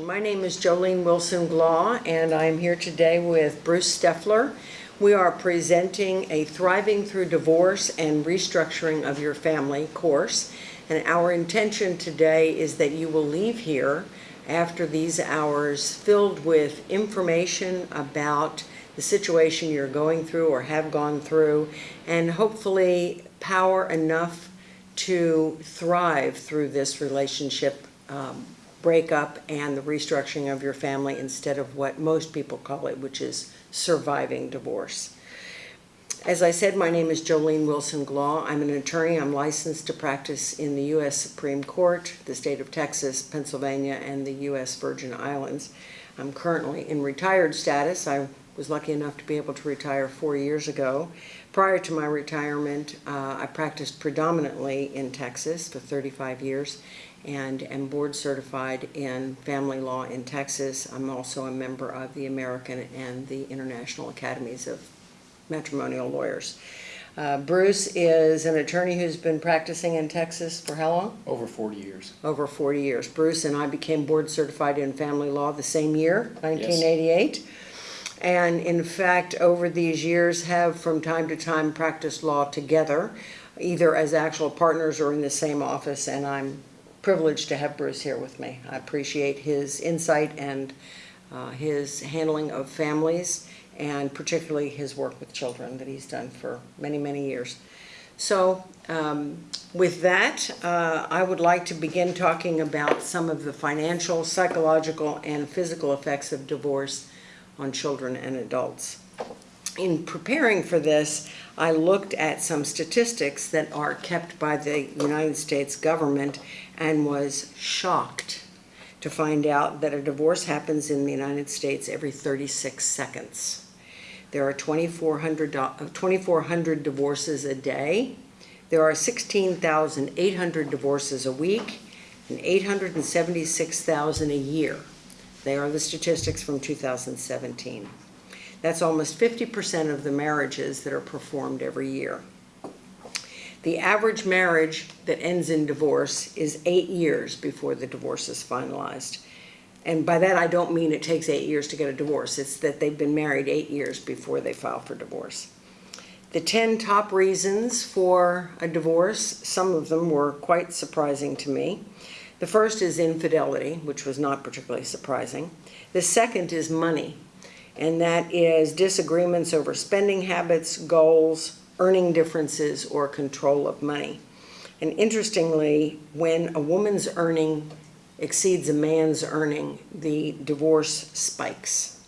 My name is Jolene Wilson Glaw, and I'm here today with Bruce Steffler. We are presenting a Thriving Through Divorce and Restructuring of Your Family course. And our intention today is that you will leave here after these hours filled with information about the situation you're going through or have gone through, and hopefully power enough to thrive through this relationship um, breakup and the restructuring of your family instead of what most people call it, which is surviving divorce. As I said, my name is Jolene Wilson Glaw. I'm an attorney. I'm licensed to practice in the U.S. Supreme Court, the state of Texas, Pennsylvania, and the U.S. Virgin Islands. I'm currently in retired status. I was lucky enough to be able to retire four years ago. Prior to my retirement, uh, I practiced predominantly in Texas for 35 years and am board certified in family law in Texas. I'm also a member of the American and the International Academies of Matrimonial Lawyers. Uh, Bruce is an attorney who's been practicing in Texas for how long? Over 40 years. Over 40 years. Bruce and I became board certified in family law the same year, 1988. Yes. And in fact, over these years have from time to time practiced law together, either as actual partners or in the same office. And I'm privileged to have Bruce here with me. I appreciate his insight and uh, his handling of families and particularly his work with children that he's done for many, many years. So um, with that, uh, I would like to begin talking about some of the financial, psychological, and physical effects of divorce on children and adults. In preparing for this, I looked at some statistics that are kept by the United States government and was shocked to find out that a divorce happens in the United States every 36 seconds. There are 2,400 uh, 2,400 divorces a day. There are 16,800 divorces a week and 876,000 a year. They are the statistics from 2017. That's almost 50% of the marriages that are performed every year. The average marriage that ends in divorce is eight years before the divorce is finalized. And by that, I don't mean it takes eight years to get a divorce. It's that they've been married eight years before they file for divorce. The 10 top reasons for a divorce, some of them were quite surprising to me. The first is infidelity, which was not particularly surprising. The second is money, and that is disagreements over spending habits, goals, earning differences, or control of money. And interestingly, when a woman's earning exceeds a man's earning, the divorce spikes.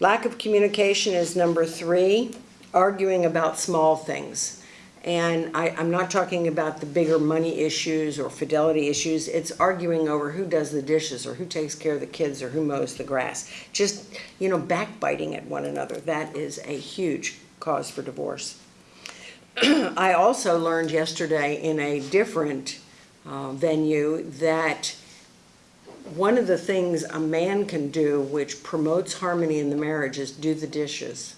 Lack of communication is number three, arguing about small things. And I, am not talking about the bigger money issues or fidelity issues. It's arguing over who does the dishes or who takes care of the kids or who mows the grass. Just, you know, backbiting at one another. That is a huge cause for divorce. I also learned yesterday in a different uh, venue that one of the things a man can do which promotes harmony in the marriage is do the dishes,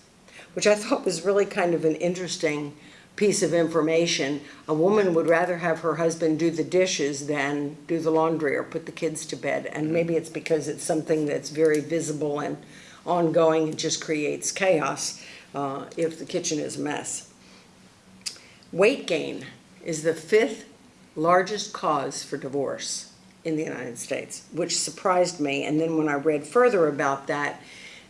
which I thought was really kind of an interesting piece of information. A woman would rather have her husband do the dishes than do the laundry or put the kids to bed. And maybe it's because it's something that's very visible and ongoing and just creates chaos uh, if the kitchen is a mess. Weight gain is the fifth largest cause for divorce in the United States, which surprised me. And then when I read further about that,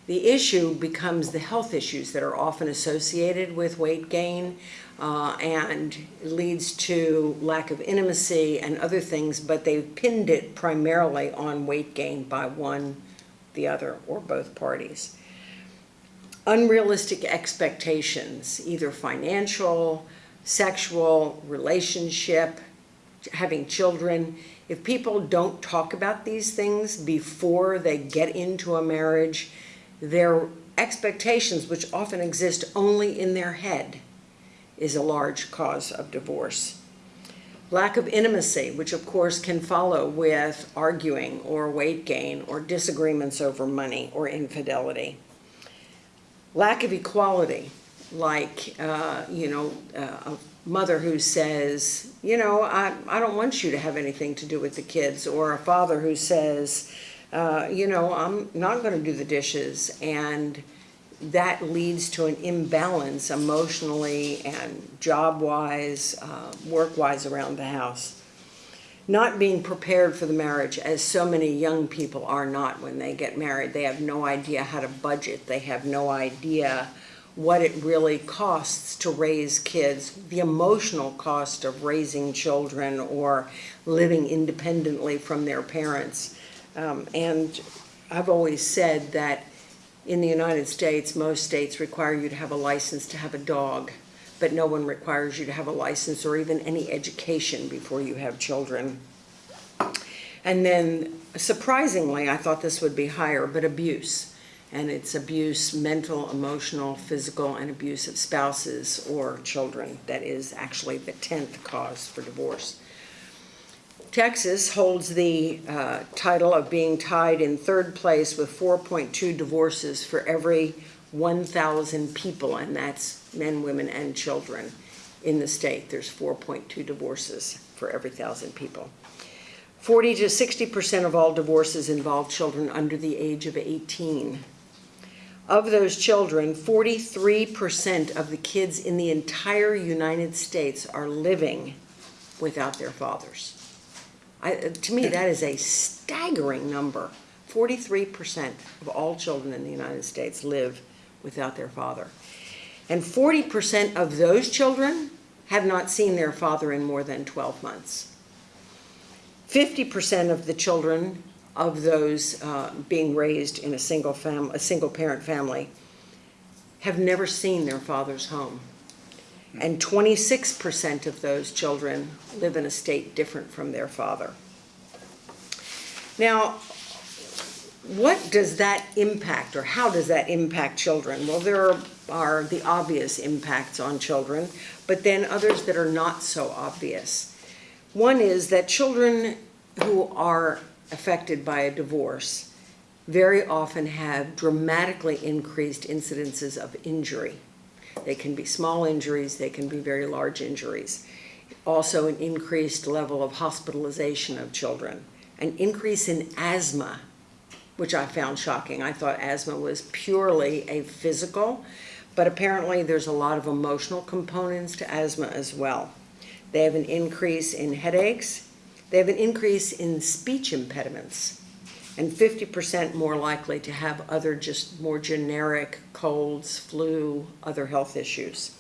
the issue becomes the health issues that are often associated with weight gain uh, and leads to lack of intimacy and other things, but they've pinned it primarily on weight gain by one, the other, or both parties. Unrealistic expectations, either financial, sexual, relationship, having children. If people don't talk about these things before they get into a marriage, their expectations, which often exist only in their head, is a large cause of divorce. Lack of intimacy, which of course can follow with arguing or weight gain or disagreements over money or infidelity. Lack of equality, like, uh, you know, uh, a mother who says, you know, I, I don't want you to have anything to do with the kids, or a father who says, uh, you know, I'm not gonna do the dishes, and that leads to an imbalance emotionally and job-wise, uh, work-wise around the house. Not being prepared for the marriage, as so many young people are not when they get married. They have no idea how to budget, they have no idea what it really costs to raise kids, the emotional cost of raising children or living independently from their parents. Um, and I've always said that in the United States, most states require you to have a license to have a dog, but no one requires you to have a license or even any education before you have children. And then surprisingly, I thought this would be higher, but abuse. And it's abuse, mental, emotional, physical, and abuse of spouses or children. That is actually the 10th cause for divorce. Texas holds the uh, title of being tied in third place with 4.2 divorces for every 1,000 people, and that's men, women, and children in the state. There's 4.2 divorces for every 1,000 people. 40 to 60% of all divorces involve children under the age of 18. Of those children, 43% of the kids in the entire United States are living without their fathers. I, to me, that is a staggering number. 43% of all children in the United States live without their father. And 40% of those children have not seen their father in more than 12 months. 50% of the children of those uh, being raised in a single fam a single parent family have never seen their father's home. And 26% of those children live in a state different from their father. Now, what does that impact or how does that impact children? Well, there are, are the obvious impacts on children, but then others that are not so obvious. One is that children who are affected by a divorce very often have dramatically increased incidences of injury. They can be small injuries, they can be very large injuries. Also an increased level of hospitalization of children. An increase in asthma, which I found shocking. I thought asthma was purely a physical, but apparently there's a lot of emotional components to asthma as well. They have an increase in headaches, they have an increase in speech impediments and 50% more likely to have other just more generic colds, flu, other health issues.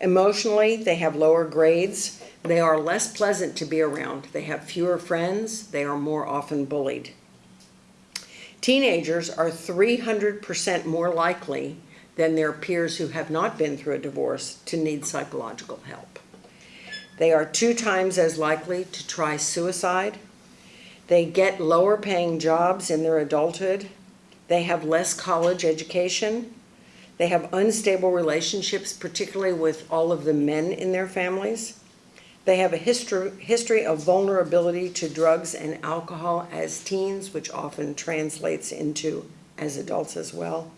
Emotionally, they have lower grades. They are less pleasant to be around. They have fewer friends. They are more often bullied. Teenagers are 300% more likely than their peers who have not been through a divorce to need psychological help. They are two times as likely to try suicide. They get lower paying jobs in their adulthood. They have less college education. They have unstable relationships, particularly with all of the men in their families. They have a history, history of vulnerability to drugs and alcohol as teens, which often translates into as adults as well.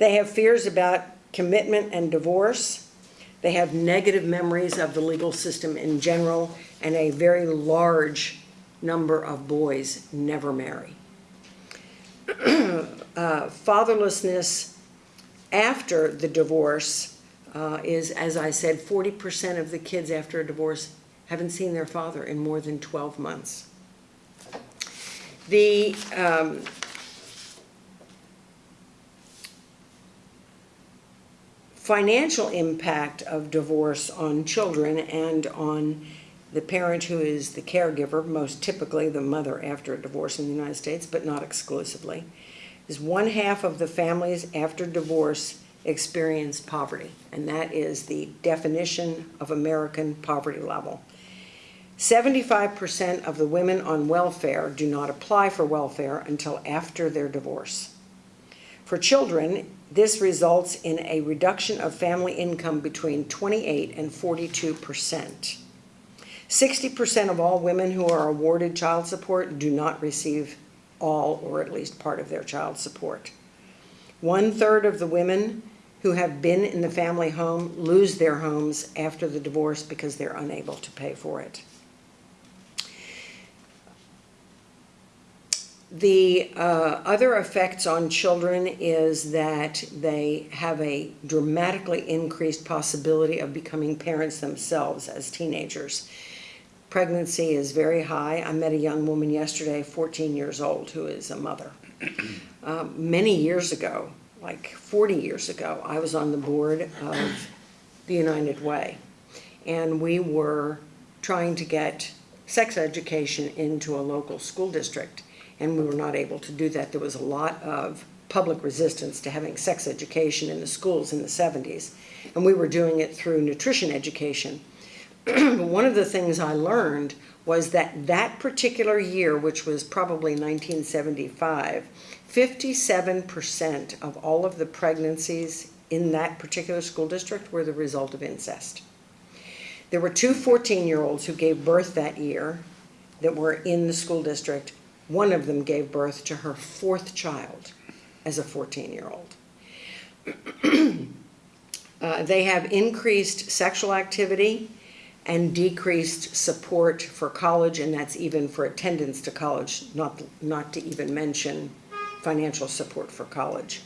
They have fears about commitment and divorce. They have negative memories of the legal system in general, and a very large number of boys never marry. uh, fatherlessness after the divorce uh, is, as I said, 40% of the kids after a divorce haven't seen their father in more than 12 months. The um, financial impact of divorce on children and on the parent who is the caregiver, most typically the mother after a divorce in the United States, but not exclusively, is one half of the families after divorce experience poverty, and that is the definition of American poverty level. 75% of the women on welfare do not apply for welfare until after their divorce. For children, this results in a reduction of family income between 28 and 42 percent. 60% of all women who are awarded child support do not receive all or at least part of their child support. One third of the women who have been in the family home lose their homes after the divorce because they're unable to pay for it. The uh, other effects on children is that they have a dramatically increased possibility of becoming parents themselves as teenagers. Pregnancy is very high. I met a young woman yesterday, 14 years old, who is a mother. Um, many years ago, like 40 years ago, I was on the board of the United Way. And we were trying to get sex education into a local school district and we were not able to do that. There was a lot of public resistance to having sex education in the schools in the 70s, and we were doing it through nutrition education. one of the things I learned was that that particular year, which was probably 1975, 57% of all of the pregnancies in that particular school district were the result of incest. There were two 14-year-olds who gave birth that year that were in the school district, one of them gave birth to her fourth child as a 14-year-old. uh, they have increased sexual activity and decreased support for college, and that's even for attendance to college, not, not to even mention financial support for college.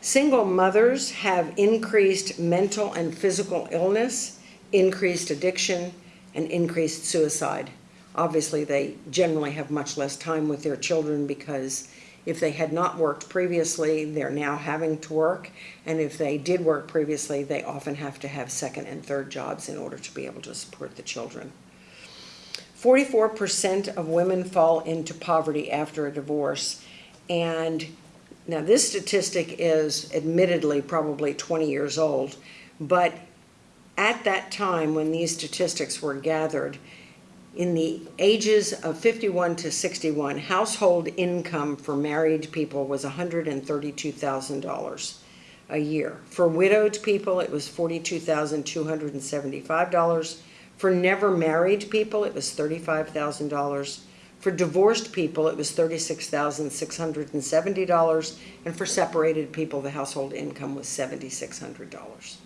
Single mothers have increased mental and physical illness, increased addiction, and increased suicide obviously they generally have much less time with their children because if they had not worked previously, they're now having to work. And if they did work previously, they often have to have second and third jobs in order to be able to support the children. 44% of women fall into poverty after a divorce. And now this statistic is admittedly probably 20 years old, but at that time when these statistics were gathered, in the ages of 51 to 61, household income for married people was $132,000 a year. For widowed people, it was $42,275. For never married people, it was $35,000. For divorced people, it was $36,670. And for separated people, the household income was $7,600.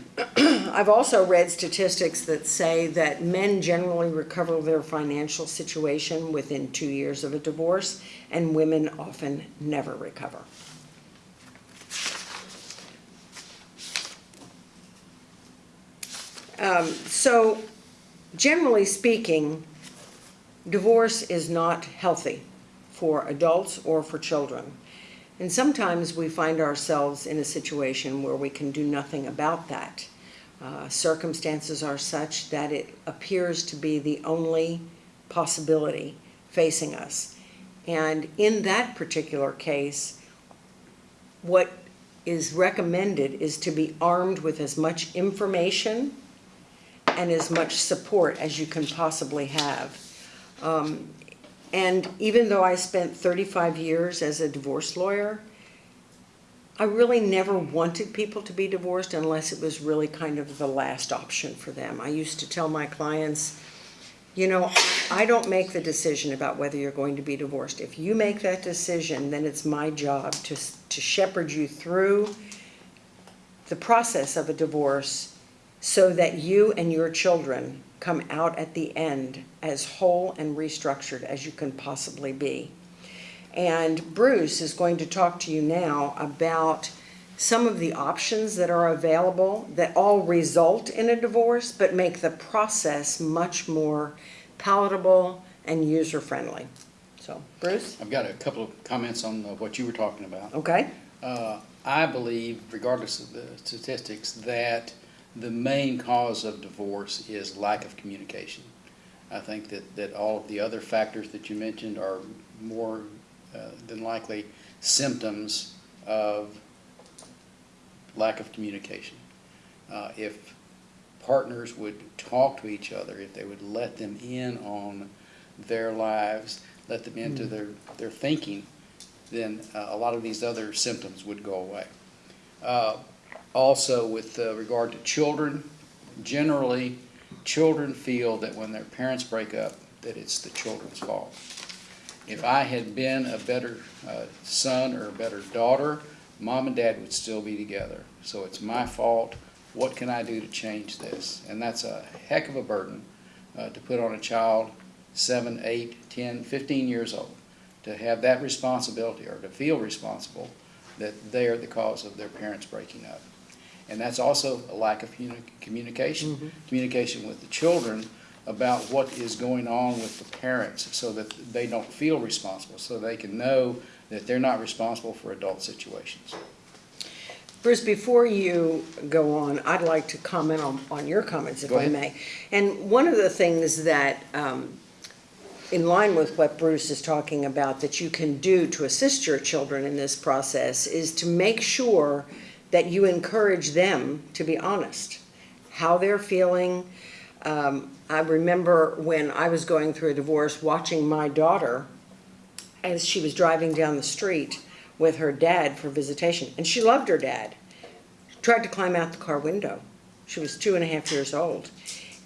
I've also read statistics that say that men generally recover their financial situation within two years of a divorce, and women often never recover. Um, so, generally speaking, divorce is not healthy for adults or for children. And sometimes we find ourselves in a situation where we can do nothing about that. Uh, circumstances are such that it appears to be the only possibility facing us. And in that particular case, what is recommended is to be armed with as much information and as much support as you can possibly have. Um, and even though I spent 35 years as a divorce lawyer, I really never wanted people to be divorced unless it was really kind of the last option for them. I used to tell my clients, you know, I don't make the decision about whether you're going to be divorced. If you make that decision, then it's my job to, to shepherd you through the process of a divorce so that you and your children come out at the end as whole and restructured as you can possibly be. And Bruce is going to talk to you now about some of the options that are available that all result in a divorce but make the process much more palatable and user-friendly. So, Bruce? I've got a couple of comments on what you were talking about. Okay. Uh, I believe, regardless of the statistics, that the main cause of divorce is lack of communication. I think that, that all of the other factors that you mentioned are more uh, than likely symptoms of lack of communication. Uh, if partners would talk to each other, if they would let them in on their lives, let them into mm. their, their thinking, then uh, a lot of these other symptoms would go away. Also, with uh, regard to children, generally, children feel that when their parents break up, that it's the children's fault. If I had been a better uh, son or a better daughter, mom and dad would still be together. So it's my fault. What can I do to change this? And that's a heck of a burden uh, to put on a child 7, 8, 10, 15 years old. to have that responsibility or to feel responsible that they are the cause of their parents breaking up. And that's also a lack of communi- communication, communication with the children about what is going on with the parents so that they don't feel responsible, so they can know that they're not responsible for adult situations. Bruce, before you go on, I'd like to comment on, on your comments, if I may. And one of the things that, um, in line with what Bruce is talking about, that you can do to assist your children in this process is to make sure that you encourage them to be honest, how they're feeling. Um, I remember when I was going through a divorce, watching my daughter as she was driving down the street with her dad for visitation, and she loved her dad. Tried to climb out the car window. She was two and a half years old.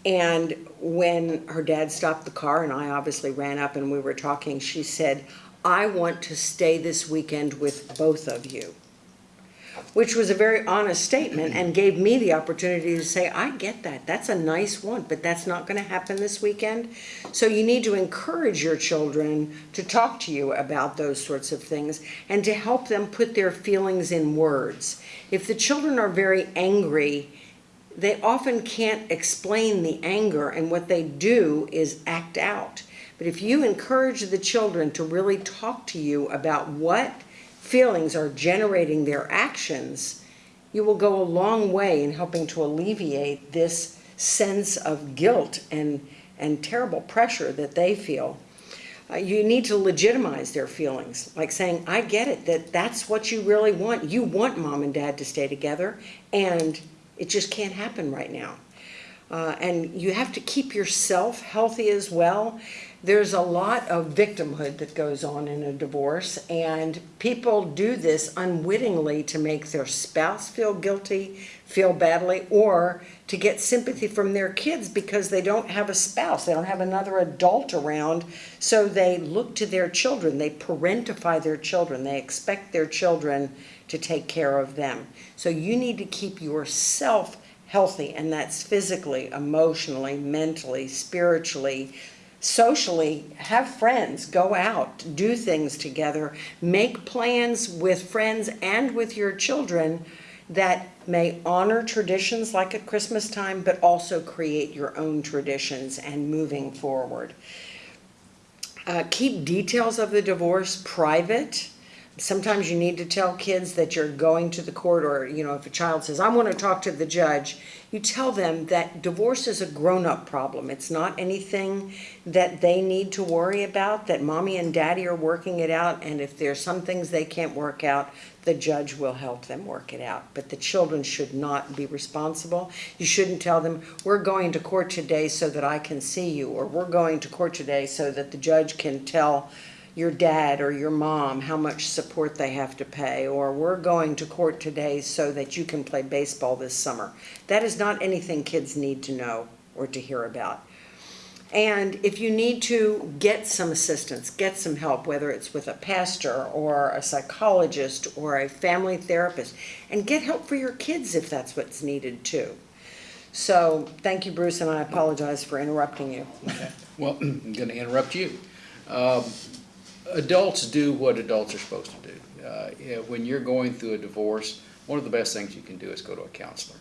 And when her dad stopped the car, and I obviously ran up and we were talking, she said, I want to stay this weekend with both of you. Which was a very honest statement and gave me the opportunity to say, I get that. That's a nice one, but that's not going to happen this weekend. So you need to encourage your children to talk to you about those sorts of things and to help them put their feelings in words. If the children are very angry, they often can't explain the anger, and what they do is act out. But if you encourage the children to really talk to you about what feelings are generating their actions, you will go a long way in helping to alleviate this sense of guilt and, and terrible pressure that they feel. Uh, you need to legitimize their feelings, like saying, I get it, that that's what you really want. You want mom and dad to stay together, and it just can't happen right now. Uh, and you have to keep yourself healthy as well. There's a lot of victimhood that goes on in a divorce, and people do this unwittingly to make their spouse feel guilty, feel badly, or to get sympathy from their kids because they don't have a spouse, they don't have another adult around, so they look to their children, they parentify their children, they expect their children to take care of them. So you need to keep yourself healthy, and that's physically, emotionally, mentally, spiritually, socially. Have friends, go out, do things together, make plans with friends and with your children that may honor traditions like at Christmas time, but also create your own traditions and moving forward. Uh, keep details of the divorce private. Sometimes you need to tell kids that you're going to the court, or, you know, if a child says, I want to talk to the judge, you tell them that divorce is a grown-up problem. It's not anything that they need to worry about, that mommy and daddy are working it out, and if there's some things they can't work out, the judge will help them work it out. But the children should not be responsible. You shouldn't tell them, we're going to court today so that I can see you, or we're going to court today so that the judge can tell your dad or your mom how much support they have to pay, or we're going to court today so that you can play baseball this summer. That is not anything kids need to know or to hear about. And if you need to get some assistance, get some help, whether it's with a pastor or a psychologist or a family therapist, and get help for your kids if that's what's needed too. So, thank you, Bruce, and I apologize for interrupting you. Well, I'm going to interrupt you. Um, Adults do what adults are supposed to do. Uh, When you're going through a divorce, one of the best things you can do is go to a counselor.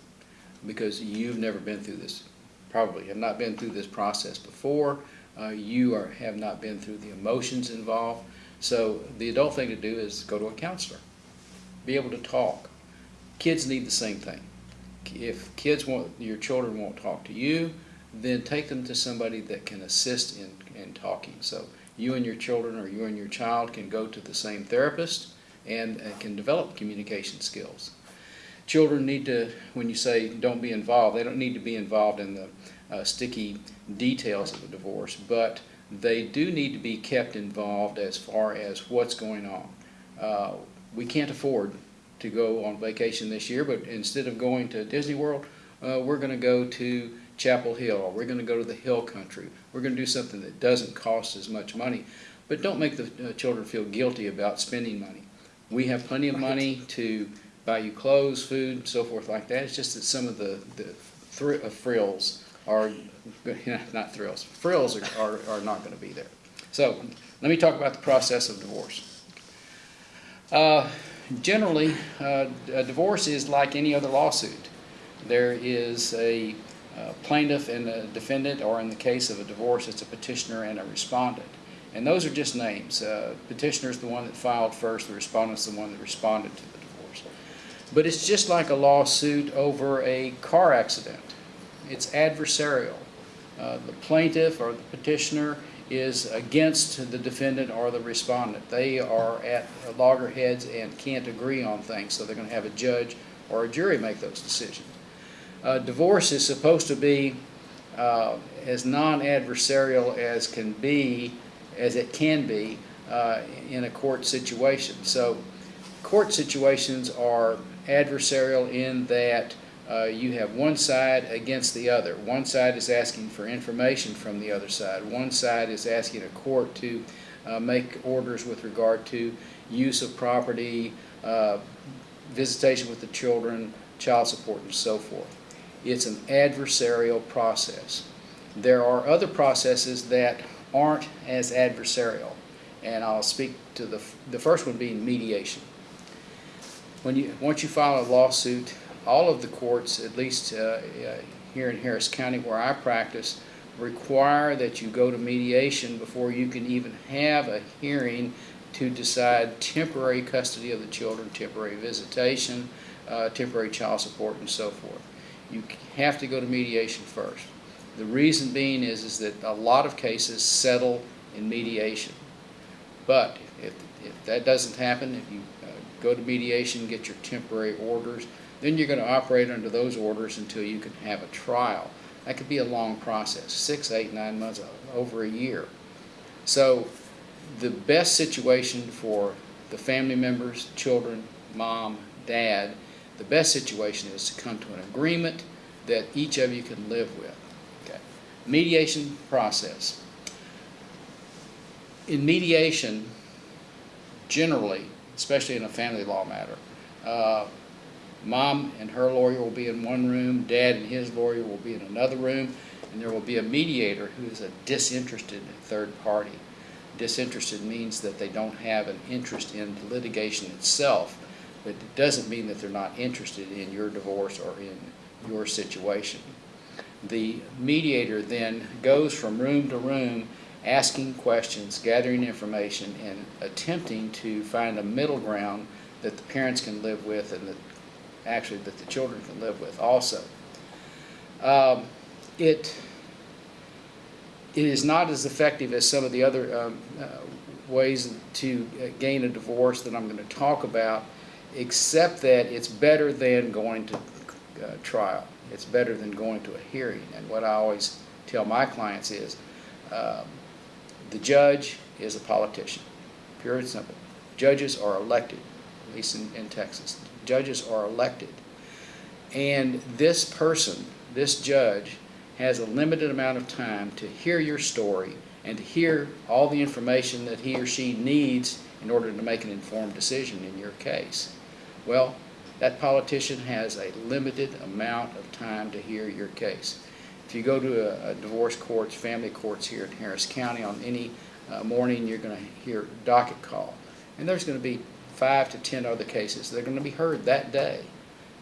Because you've never been through this, probably have not been through this process before. Uh, You are, have not been through the emotions involved. So the adult thing to do is go to a counselor. Be able to talk. Kids need the same thing. If kids want, your children won't talk to you, then take them to somebody that can assist in, in talking. So you and your children or you and your child can go to the same therapist and uh, can develop communication skills. Children need to, when you say don't be involved, they don't need to be involved in the uh, sticky details of the divorce, but they do need to be kept involved as far as what's going on. Uh, we can't afford to go on vacation this year, but instead of going to Disney World, uh, we're going to go to Chapel Hill, or we're going to go to the Hill Country. We're going to do something that doesn't cost as much money, but don't make the uh, children feel guilty about spending money. We have plenty of money to buy you clothes, food, and so forth like that. It's just that some of the, the thr- uh, frills are, not thrills, frills are, are, are not going to be there. So, let me talk about the process of divorce. Uh, Generally, uh, a divorce is like any other lawsuit. There is a plaintiff and a defendant, or in the case of a divorce, it's a petitioner and a respondent. And those are just names. Uh, Petitioner is the one that filed first, the respondent is the one that responded to the divorce. But it's just like a lawsuit over a car accident. It's adversarial. Uh, The plaintiff or the petitioner is against the defendant or the respondent. They are at loggerheads and can't agree on things, so they're going to have a judge or a jury make those decisions. Uh, Divorce is supposed to be uh, as non-adversarial as can be, as it can be, uh, in a court situation. So court situations are adversarial in that uh, you have one side against the other. One side is asking for information from the other side. One side is asking a court to uh, make orders with regard to use of property, uh, visitation with the children, child support, and so forth. It's an adversarial process. There are other processes that aren't as adversarial, and I'll speak to the, the first one being mediation. When you, once you file a lawsuit, all of the courts, at least uh, uh, here in Harris County where I practice, require that you go to mediation before you can even have a hearing to decide temporary custody of the children, temporary visitation, uh, temporary child support, and so forth. You have to go to mediation first. The reason being is, is that a lot of cases settle in mediation. But if, if that doesn't happen, if you uh, go to mediation, get your temporary orders, then you're going to operate under those orders until you can have a trial. That could be a long process, six, eight, nine months, over a year. So the best situation for the family members, children, mom, dad, the best situation is to come to an agreement that each of you can live with. Okay. Mediation process. In mediation, generally, especially in a family law matter, uh, mom and her lawyer will be in one room, dad and his lawyer will be in another room, and there will be a mediator who is a disinterested third party. Disinterested means that they don't have an interest in the litigation itself, but it doesn't mean that they're not interested in your divorce or in your situation. The mediator then goes from room to room asking questions, gathering information, and attempting to find a middle ground that the parents can live with and that actually that the children can live with also. Um, it, it is not as effective as some of the other um, uh, ways to gain a divorce that I'm going to talk about, except that it's better than going to uh, trial. It's better than going to a hearing. And what I always tell my clients is, um, the judge is a politician, pure and simple. Judges are elected, at least in, in Texas. Judges are elected. And this person, this judge, has a limited amount of time to hear your story and to hear all the information that he or she needs in order to make an informed decision in your case. Well, that politician has a limited amount of time to hear your case. If you go to a, a divorce courts, family courts here in Harris County on any uh, morning, you're going to hear docket call. And there's going to be five to ten other cases that are going to be heard that day.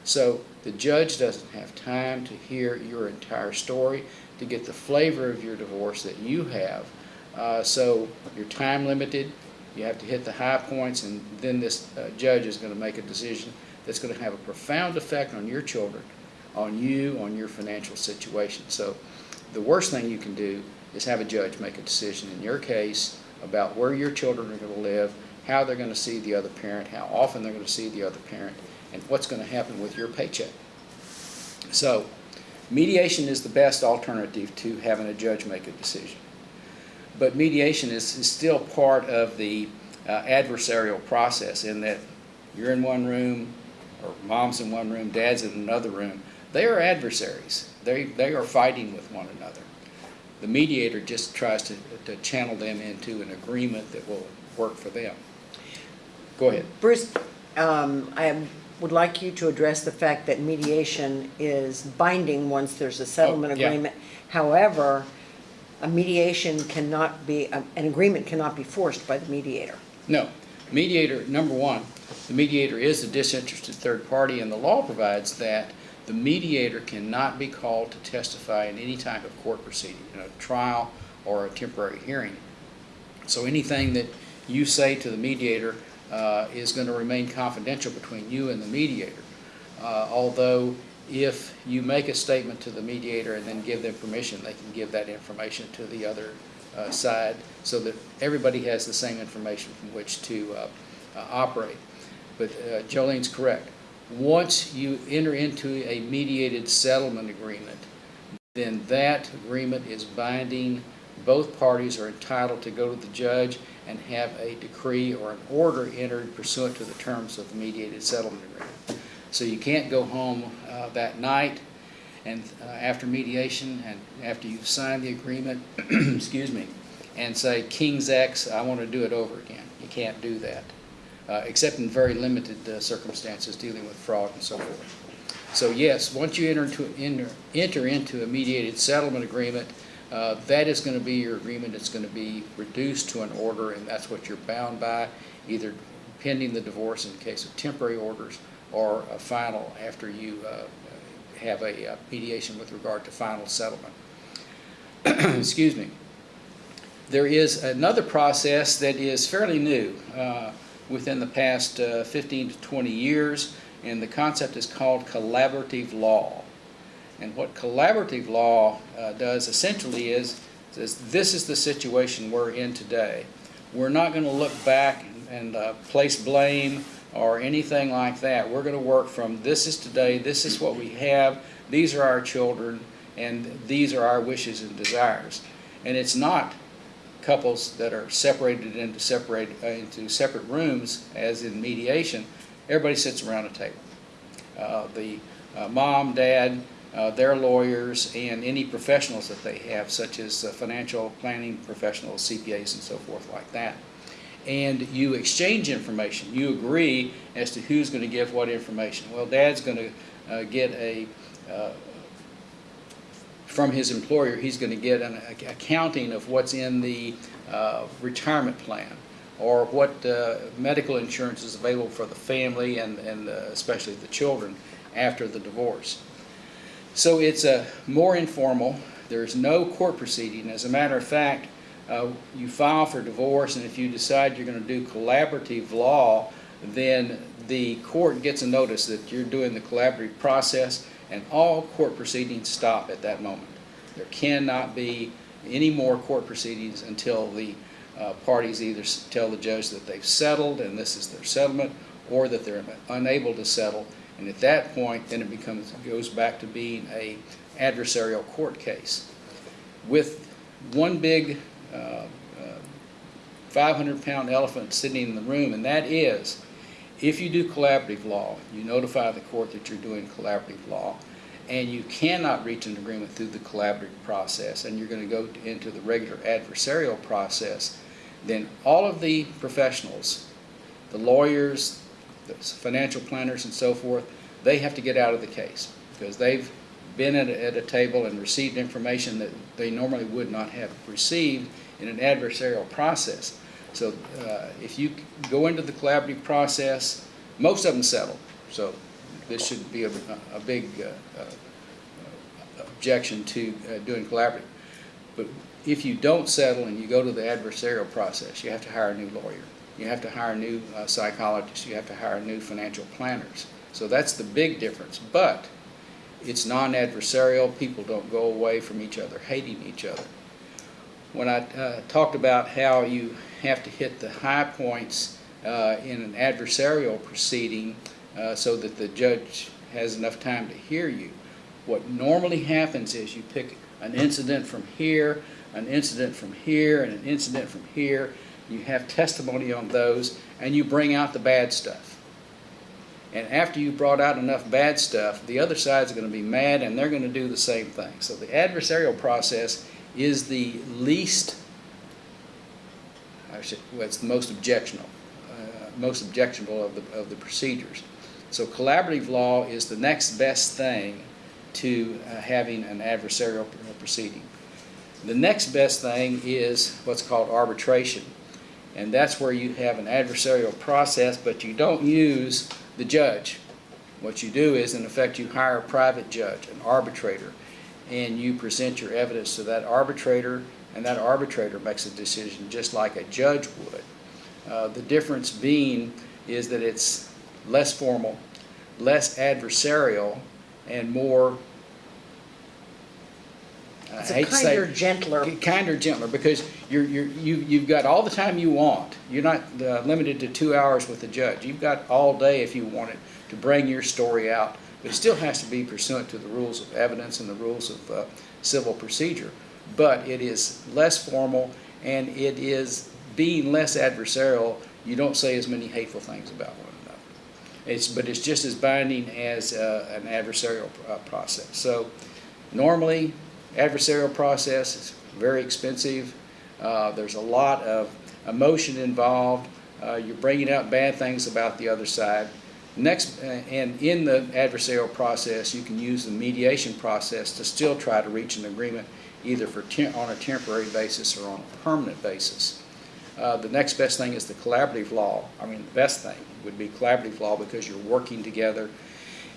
So the judge doesn't have time to hear your entire story, to get the flavor of your divorce that you have. Uh, so you're time limited, you have to hit the high points, and then this uh, judge is going to make a decision that's going to have a profound effect on your children, on you, on your financial situation. So the worst thing you can do is have a judge make a decision in your case about where your children are going to live, how they're going to see the other parent, how often they're going to see the other parent, and what's going to happen with your paycheck. So mediation is the best alternative to having a judge make a decision. But mediation is, is still part of the uh, adversarial process in that you're in one room, or mom's in one room, dad's in another room. They are adversaries. They, they are fighting with one another. The mediator just tries to, to channel them into an agreement that will work for them. Go ahead. Bruce, um, I would like you to address the fact that mediation is binding once there's a settlement Oh, yeah. agreement. However, a mediation cannot be, an agreement cannot be forced by the mediator. No, mediator, number one, the mediator is a disinterested third party, and the law provides that the mediator cannot be called to testify in any type of court proceeding, in a trial or a temporary hearing. So anything that you say to the mediator uh, is going to remain confidential between you and the mediator. Uh, Although, if you make a statement to the mediator and then give them permission, they can give that information to the other uh, side so that everybody has the same information from which to uh, uh, operate. But uh, Jolene's correct. Once you enter into a mediated settlement agreement, then that agreement is binding. Both parties are entitled to go to the judge and have a decree or an order entered pursuant to the terms of the mediated settlement agreement. So you can't go home uh, that night and uh, after mediation and after you've signed the agreement, excuse me, and say, King's X, I want to do it over again. You can't do that, uh, except in very limited uh, circumstances dealing with fraud and so forth. So yes, once you enter into, enter, enter into a mediated settlement agreement, uh, that is going to be your agreement. It's going to be reduced to an order, and that's what you're bound by, either pending the divorce in the case of temporary orders or a final after you uh, have a uh, mediation with regard to final settlement. Excuse me. There is another process that is fairly new uh, within the past uh, 15 to 20 years, and the concept is called collaborative law. And what collaborative law uh, does essentially is, says this is the situation we're in today. We're not going to look back and uh, place blame or anything like that. We're going to work from this is today, this is what we have, these are our children, and these are our wishes and desires. And it's not couples that are separated into separate uh, into separate rooms, as in mediation. Everybody sits around a table. Uh, the uh, mom, dad, uh, their lawyers, and any professionals that they have, such as financial planning professionals, CPAs, and so forth, like that. And you exchange information. You agree as to who's going to give what information. Well, dad's going to uh, get a uh, from his employer, he's going to get an accounting of what's in the uh, retirement plan or what uh, medical insurance is available for the family and, and uh, especially the children after the divorce. So it's a more informal. There's no court proceeding. As a matter of fact, uh, you file for divorce, and if you decide you're going to do collaborative law, then the court gets a notice that you're doing the collaborative process, and all court proceedings stop at that moment. There cannot be any more court proceedings until the uh, parties either tell the judge that they've settled and this is their settlement, or that they're unable to settle. And at that point, then it becomes, goes back to being a adversarial court case. With one big 500-pound elephant sitting in the room, and that is, if you do collaborative law, you notify the court that you're doing collaborative law, and you cannot reach an agreement through the collaborative process, and you're going to go into the regular adversarial process, then all of the professionals, the lawyers, the financial planners and so forth, they have to get out of the case because they've been at a, at a table and received information that they normally would not have received in an adversarial process. So uh, if you go into the collaborative process, most of them settle. So this shouldn't be a, a big uh, uh, objection to uh, doing collaborative. But if you don't settle and you go to the adversarial process, you have to hire a new lawyer. You have to hire new uh, psychologists. You have to hire new financial planners. So that's the big difference. But it's non-adversarial. People don't go away from each other hating each other. When I uh, talked about how you have to hit the high points uh, in an adversarial proceeding uh, so that the judge has enough time to hear you, what normally happens is you pick an incident from here, an incident from here, and an incident from here. You have testimony on those, and you bring out the bad stuff. And after you brought out enough bad stuff, the other side's going to be mad, and they're going to do the same thing. So the adversarial process is the least, I should, well, it's the most objectionable, uh, most objectionable of the, of the procedures. So collaborative law is the next best thing to uh, having an adversarial proceeding. The next best thing is what's called arbitration. And that's where you have an adversarial process, but you don't use the judge. What you do is, in effect, you hire a private judge, an arbitrator, and you present your evidence to that arbitrator, and that arbitrator makes a decision just like a judge would. Uh, the difference being is that it's less formal, less adversarial, and more, I It's a hate to say- kinder, gentler. Kinder, gentler, because you're, you're, you, you've got all the time you want. You're not uh, limited to two hours with the judge. You've got all day if you wanted to bring your story out. But it still has to be pursuant to the rules of evidence and the rules of uh, civil procedure. But it is less formal and it is being less adversarial. You don't say as many hateful things about one another. It's, but it's just as binding as uh, an adversarial uh, process. So normally, adversarial process is very expensive. Uh, There's a lot of emotion involved. Uh, You're bringing out bad things about the other side. Next, uh, and in the adversarial process, you can use the mediation process to still try to reach an agreement, either for, on a temporary basis or on a permanent basis. Uh, The next best thing is the collaborative law. I mean, the best thing would be collaborative law because you're working together.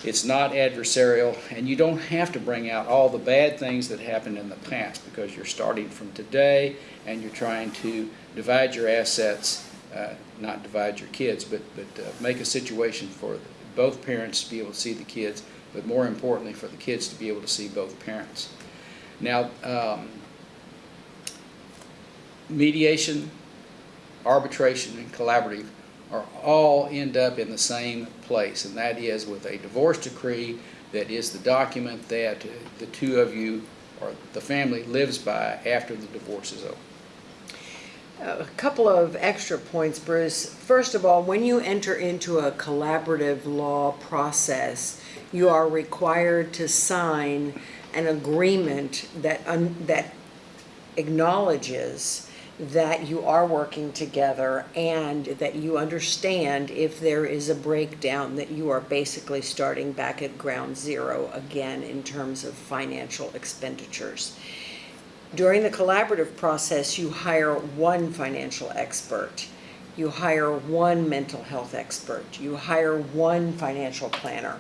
It's not adversarial, and you don't have to bring out all the bad things that happened in the past because you're starting from today and you're trying to divide your assets, uh, not divide your kids, but, but uh, make a situation for both parents to be able to see the kids, but more importantly, for the kids to be able to see both parents. Now, um, mediation, arbitration, and collaborative are all end up in the same place, and that is with a divorce decree that is the document that the two of you or the family lives by after the divorce is over. A couple of extra points, Bruce. First of all, when you enter into a collaborative law process, you are required to sign an agreement that, that acknowledges that you are working together and that you understand if there is a breakdown, that you are basically starting back at ground zero again in terms of financial expenditures. During the collaborative process, you hire one financial expert. You hire one mental health expert. You hire one financial planner.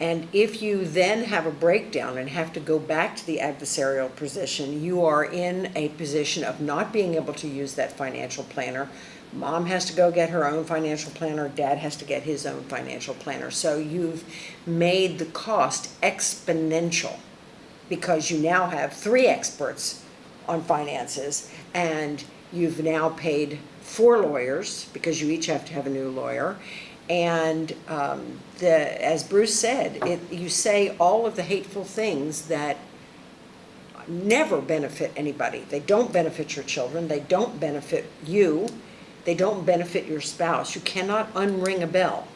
And if you then have a breakdown and have to go back to the adversarial position, you are in a position of not being able to use that financial planner. Mom has to go get her own financial planner, dad has to get his own financial planner. So you've made the cost exponential because you now have three experts on finances and you've now paid four lawyers because you each have to have a new lawyer. And um, the, as Bruce said, it, you say all of the hateful things that never benefit anybody. They don't benefit your children, they don't benefit you, they don't benefit your spouse. You cannot unring a bell.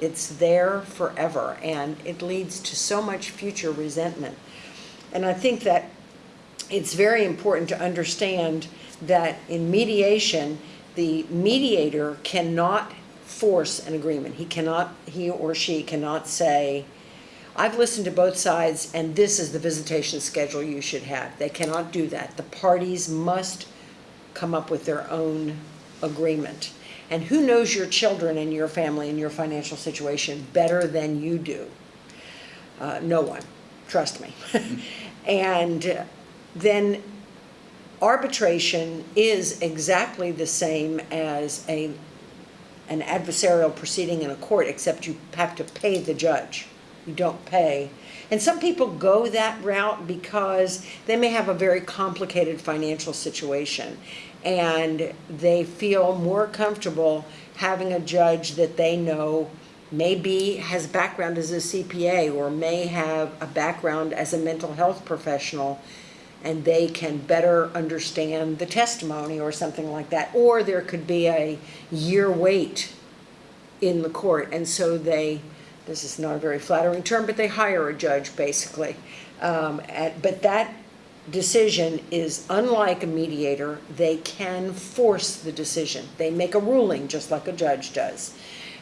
It's there forever and it leads to so much future resentment. And I think that it's very important to understand that in mediation, the mediator cannot force an agreement. He cannot, he or she cannot say, I've listened to both sides and this is the visitation schedule you should have. They cannot do that. The parties must come up with their own agreement. And who knows your children and your family and your financial situation better than you do? Uh, no one, trust me. and uh, then arbitration is exactly the same as a an adversarial proceeding in a court, except you have to pay the judge. You don't pay. And some people go that route because they may have a very complicated financial situation and they feel more comfortable having a judge that they know maybe has background as a CPA or may have a background as a mental health professional and they can better understand the testimony or something like that. Or there could be a year wait in the court, and so they, this is not a very flattering term, but they hire a judge, basically. Um, at- But that decision is unlike a mediator, they can force the decision. They make a ruling, just like a judge does.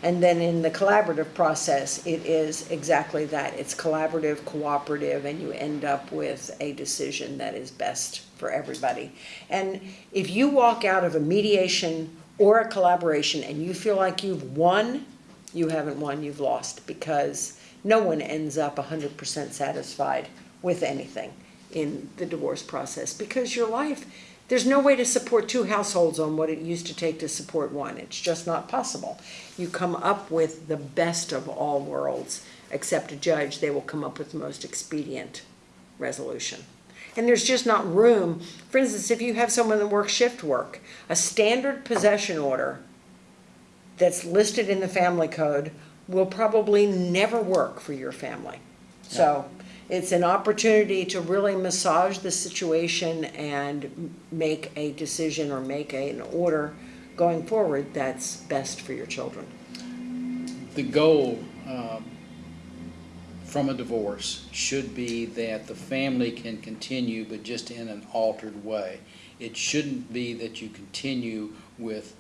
And then in the collaborative process, it is exactly that. It's collaborative, cooperative, and you end up with a decision that is best for everybody. And if you walk out of a mediation or a collaboration and you feel like you've won, you haven't won, you've lost, because no one ends up hundred percent satisfied with anything in the divorce process, because your life, there's no way to support two households on what it used to take to support one. It's just not possible. You come up with the best of all worlds, except a judge, they will come up with the most expedient resolution. And there's just not room, for instance, if you have someone that works shift work, a standard possession order that's listed in the family code will probably never work for your family. So it's an opportunity to really massage the situation and make a decision or make a- an order going forward that's best for your children. The goal um, from a divorce should be that the family can continue, but just in an altered way. It shouldn't be that you continue with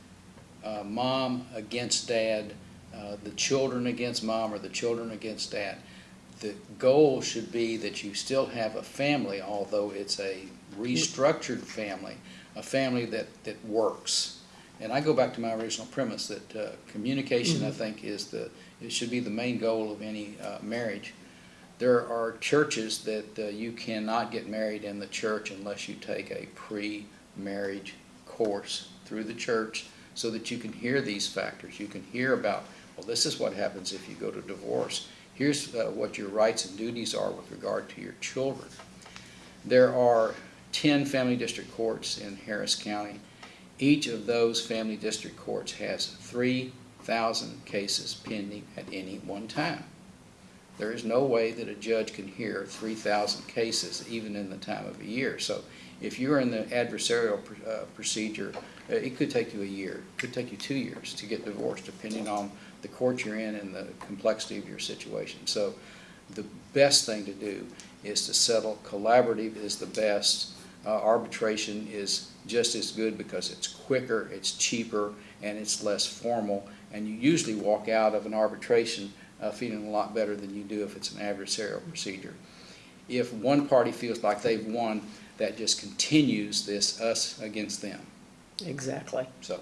uh, mom against dad, uh, the children against mom, or the children against dad. The goal should be that you still have a family, although it's a restructured family, a family that, that works. And I go back to my original premise that uh, communication, I think, is the, it should be the main goal of any uh, marriage. There are churches that uh, you cannot get married in the church unless you take a pre-marriage course through the church so that you can hear these factors. You can hear about, well, this is what happens if you go to divorce. Here's uh, what your rights and duties are with regard to your children. There are 10 family district courts in Harris County. Each of those family district courts has 3,000 cases pending at any one time. There is no way that a judge can hear 3,000 cases, even in the time of a year. So if you're in the adversarial pr- uh, procedure, uh, it could take you a year, it could take you two years to get divorced, depending on the court you're in and the complexity of your situation. So the best thing to do is to settle. Collaborative is the best. Uh, Arbitration is just as good because it's quicker, it's cheaper, and it's less formal. And you usually walk out of an arbitration uh, feeling a lot better than you do if it's an adversarial procedure. If one party feels like they've won, that just continues this us against them. Exactly. So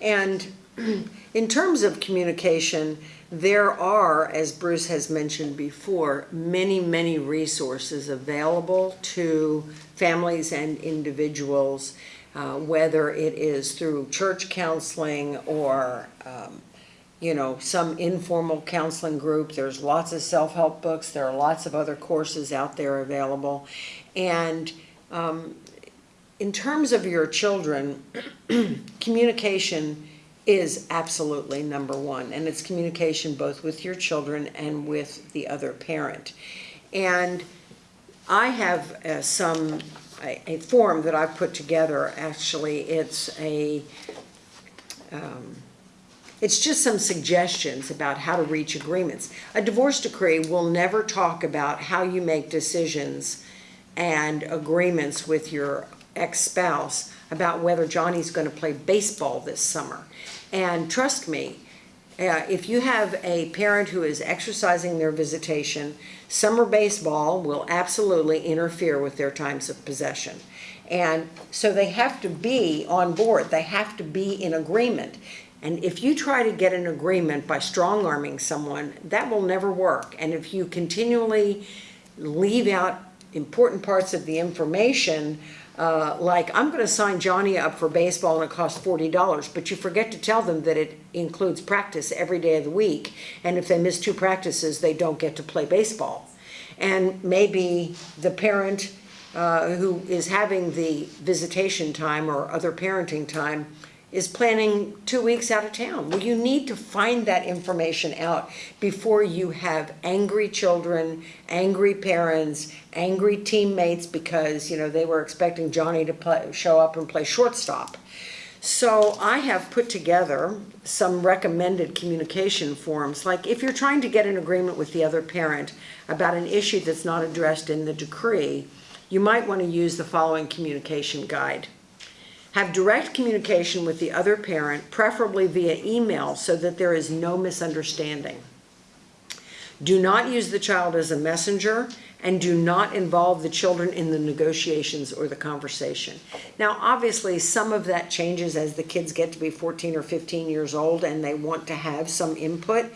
And in terms of communication, there are, as Bruce has mentioned before, many, many resources available to families and individuals, uh, whether it is through church counseling or, um, you know, some informal counseling group. There's lots of self-help books. There are lots of other courses out there available. And um, in terms of your children, communication is absolutely number one, and it's communication both with your children and with the other parent. And I have uh, some, a, a form that I've put together, actually, it's a, um, it's just some suggestions about how to reach agreements. A divorce decree will never talk about how you make decisions and agreements with your ex-spouse about whether Johnny's gonna play baseball this summer. And trust me, uh, if you have a parent who is exercising their visitation, summer baseball will absolutely interfere with their times of possession. And so they have to be on board, they have to be in agreement. And if you try to get an agreement by strong-arming someone, that will never work. And if you continually leave out important parts of the information, uh, like, I'm gonna sign Johnny up for baseball and it costs forty dollars, but you forget to tell them that it includes practice every day of the week. And if they miss two practices, they don't get to play baseball. And maybe the parent uh, who is having the visitation time or other parenting time is planning two weeks out of town. Well, you need to find that information out before you have angry children, angry parents, angry teammates because, you know, they were expecting Johnny to play, show up and play shortstop. So I have put together some recommended communication forms, like if you're trying to get an agreement with the other parent about an issue that's not addressed in the decree, you might want to use the following communication guide. Have direct communication with the other parent, preferably via email, so that there is no misunderstanding. Do not use the child as a messenger and do not involve the children in the negotiations or the conversation. Now, obviously, some of that changes as the kids get to be 14 or 15 years old and they want to have some input.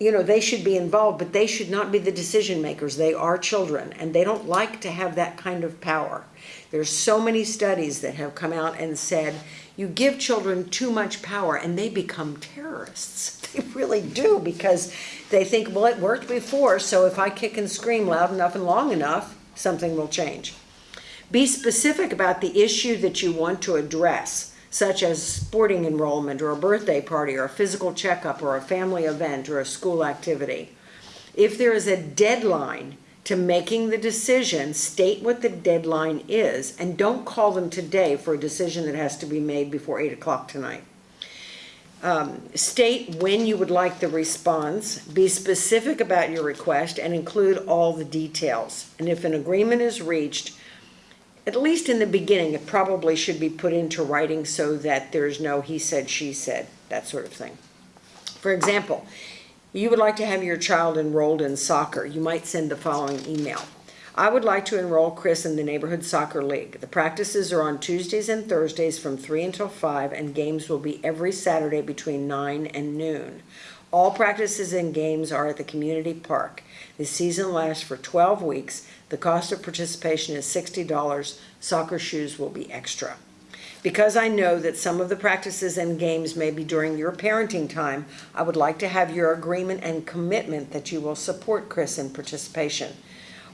You know, they should be involved, but they should not be the decision makers. They are children and they don't like to have that kind of power. There's so many studies that have come out and said you give children too much power and they become terrorists. They really do because they think, well, it worked before, so if I kick and scream loud enough and long enough, something will change. Be specific about the issue that you want to address, such as sporting enrollment or a birthday party or a physical checkup or a family event or a school activity. If there is a deadline to making the decision, state what the deadline is and don't call them today for a decision that has to be made before 8 o'clock tonight. Um, state when you would like the response, be specific about your request, and include all the details. And if an agreement is reached, at least in the beginning, it probably should be put into writing so that there's no he said, she said, that sort of thing. For example, you would like to have your child enrolled in soccer, you might send the following email. I would like to enroll Chris in the neighborhood soccer league. The practices are on Tuesdays and Thursdays from 3 until 5, and games will be every Saturday between 9 and noon. All practices and games are at the community park. The season lasts for 12 weeks. The cost of participation is $60. Soccer shoes will be extra. Because I know that some of the practices and games may be during your parenting time, I would like to have your agreement and commitment that you will support Chris in participation.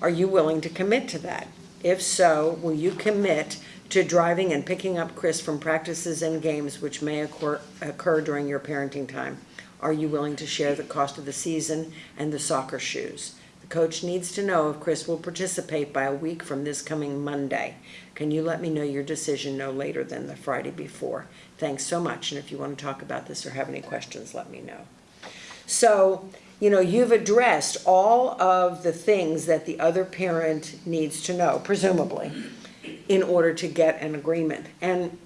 Are you willing to commit to that? If so, will you commit to driving and picking up Chris from practices and games which may occur, occur during your parenting time? Are you willing to share the cost of the season and the soccer shoes? The coach needs to know if Chris will participate by a week from this coming Monday. Can you let me know your decision no later than the Friday before? Thanks so much, and if you want to talk about this or have any questions, let me know. So, you know, you've addressed all of the things that the other parent needs to know, presumably, in order to get an agreement. And,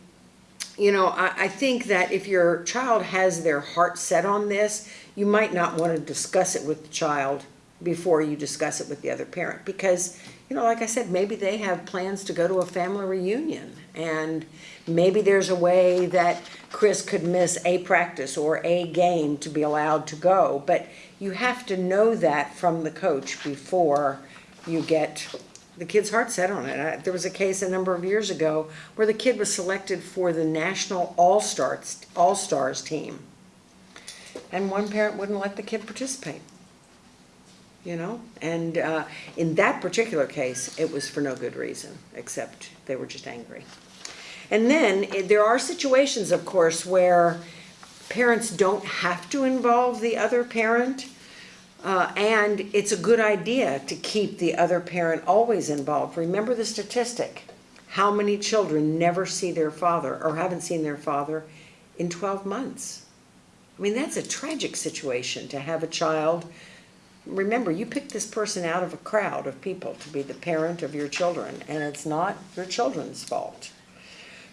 you know, I, I think that if your child has their heart set on this, you might not want to discuss it with the child before you discuss it with the other parent. Because, you know, like I said, maybe they have plans to go to a family reunion. And maybe there's a way that Chris could miss a practice or a game to be allowed to go. But you have to know that from the coach before you get the kid's heart set on it. I, there was a case a number of years ago where the kid was selected for the national all-stars all-stars team. And one parent wouldn't let the kid participate. You know, and uh, in that particular case, it was for no good reason, except they were just angry. And then eh, there are situations, of course, where parents don't have to involve the other parent. Uh, and it's a good idea to keep the other parent always involved. Remember the statistic. How many children never see their father or haven't seen their father in 12 months? I mean, that's a tragic situation to have a child. Remember, you picked this person out of a crowd of people to be the parent of your children, and it's not your children's fault.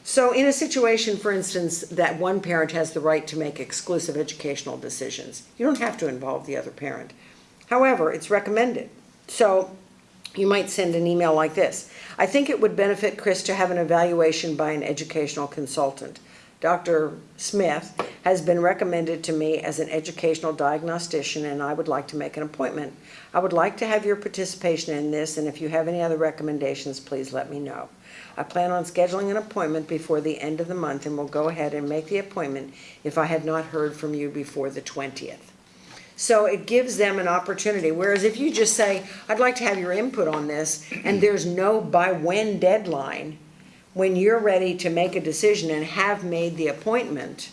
So in a situation, for instance, that one parent has the right to make exclusive educational decisions, you don't have to involve the other parent. However, it's recommended. So you might send an email like this. I think it would benefit Chris to have an evaluation by an educational consultant. Dr. Smith has been recommended to me as an educational diagnostician and I would like to make an appointment. I would like to have your participation in this and if you have any other recommendations, please let me know. I plan on scheduling an appointment before the end of the month and will go ahead and make the appointment if I have not heard from you before the 20th. So it gives them an opportunity, whereas if you just say, I'd like to have your input on this, and there's no by when deadline, when you're ready to make a decision and have made the appointment,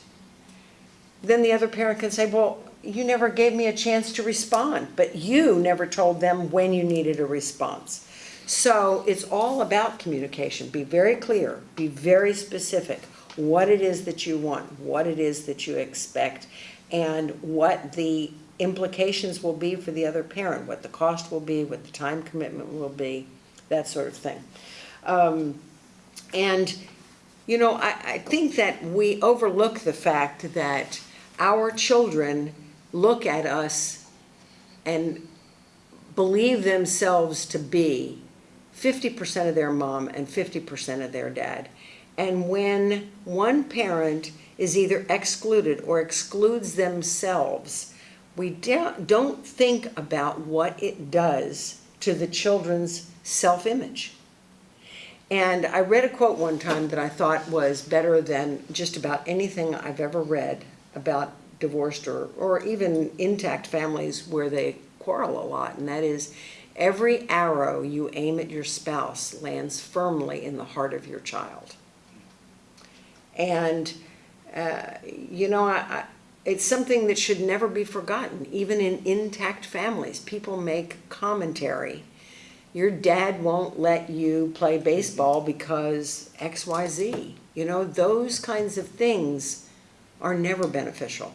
then the other parent can say, well, you never gave me a chance to respond, but you never told them when you needed a response. So it's all about communication. Be very clear, be very specific, what it is that you want, what it is that you expect, and what the implications will be for the other parent, what the cost will be, what the time commitment will be, that sort of thing. Um, and you know, I, I think that we overlook the fact that our children look at us and believe themselves to be fifty percent of their mom and fifty percent of their dad. And when one parent is either excluded or excludes themselves, we don't, don't think about what it does to the children's self-image. And I read a quote one time that I thought was better than just about anything I've ever read about divorced or, or even intact families where they quarrel a lot, and that is every arrow you aim at your spouse lands firmly in the heart of your child. And, uh, you know, I, I, it's something that should never be forgotten. Even in intact families, people make commentary. Your dad won't let you play baseball because XYZ. You know, those kinds of things are never beneficial.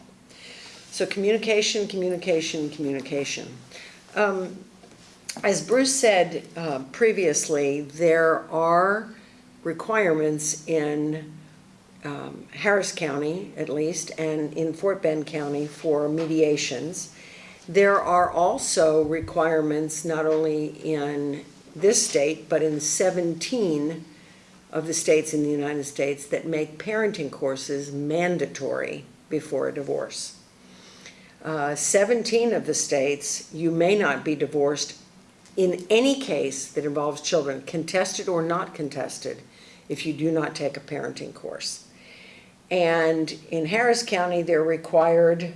So communication, communication, communication. Um, as Bruce said uh, previously, there are requirements in um, Harris County, at least, and in Fort Bend County for mediations. There are also requirements not only in this state, but in 17 of the states in the United States that make parenting courses mandatory before a divorce. Uh, 17 of the states, you may not be divorced in any case that involves children, contested or not contested, if you do not take a parenting course. And in Harris County, they're required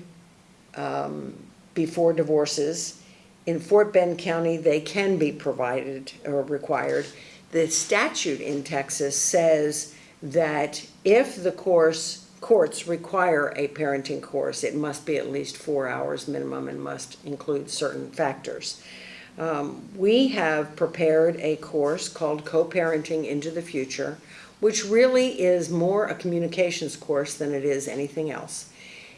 um, before divorces. In Fort Bend County, they can be provided or required. The statute in Texas says that if the course, courts require a parenting course, it must be at least four hours minimum and must include certain factors. Um, we have prepared a course called Co-Parenting into the Future, which really is more a communications course than it is anything else.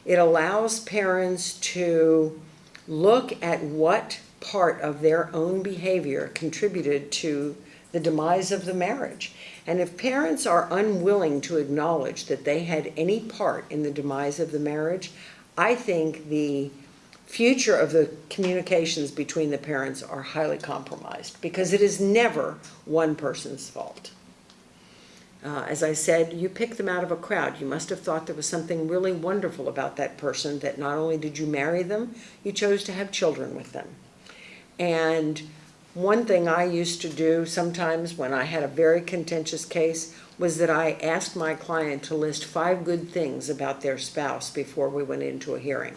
It allows parents to look at what part of their own behavior contributed to the demise of the marriage. And if parents are unwilling to acknowledge that they had any part in the demise of the marriage, I think the future of the communications between the parents are highly compromised because it is never one person's fault. Uh, as I said, you pick them out of a crowd. You must have thought there was something really wonderful about that person that not only did you marry them, you chose to have children with them. And one thing I used to do sometimes when I had a very contentious case was that I asked my client to list five good things about their spouse before we went into a hearing.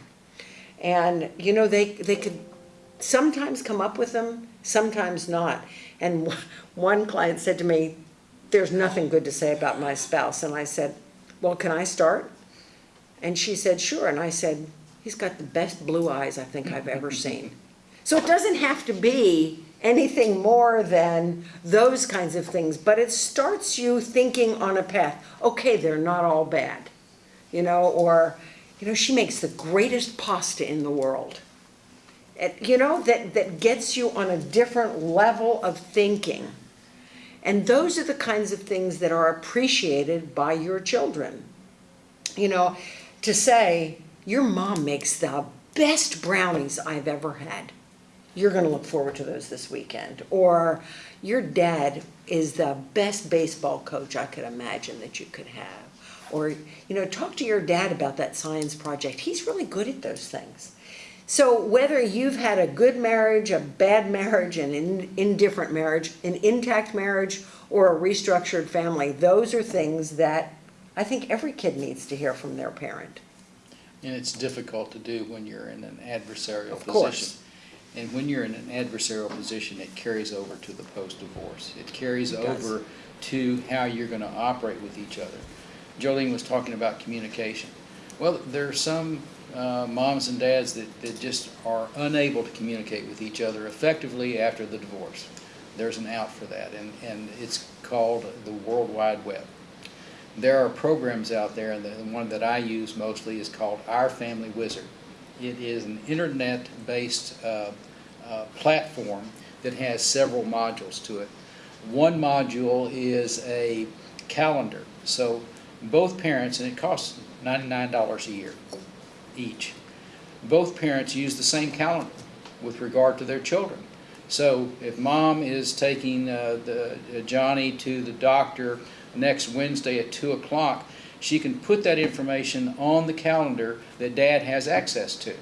And, you know, they, they could sometimes come up with them, sometimes not. And one client said to me, there's nothing good to say about my spouse. And I said, well, can I start? And she said, sure. And I said, he's got the best blue eyes I think I've ever seen. So it doesn't have to be anything more than those kinds of things, but it starts you thinking on a path. Okay, they're not all bad, you know, or, you know, she makes the greatest pasta in the world. It, you know, that, that gets you on a different level of thinking. And those are the kinds of things that are appreciated by your children. You know, to say, your mom makes the best brownies I've ever had. You're going to look forward to those this weekend. Or your dad is the best baseball coach I could imagine that you could have. Or, you know, talk to your dad about that science project. He's really good at those things. So whether you've had a good marriage, a bad marriage, an in, indifferent marriage, an intact marriage, or a restructured family, those are things that I think every kid needs to hear from their parent. And it's difficult to do when you're in an adversarial Of position. course. And when you're in an adversarial position, it carries over to the post-divorce. It carries It over to how you're gonna operate with each other. Jolene was talking about communication. Well, there are some uh, moms and dads that, that just are unable to communicate with each other effectively after the divorce. There's an out for that, and, and it's called the World Wide Web. There are programs out there, and the the one that I use mostly is called Our Family Wizard. It is an internet-based uh, uh, platform that has several modules to it. One module is a calendar. So both parents, and it costs ninety-nine dollars a year each. Both parents use the same calendar with regard to their children. So if mom is taking uh, the, uh, Johnny to the doctor next Wednesday at two o'clock, she can put that information on the calendar that dad has access to.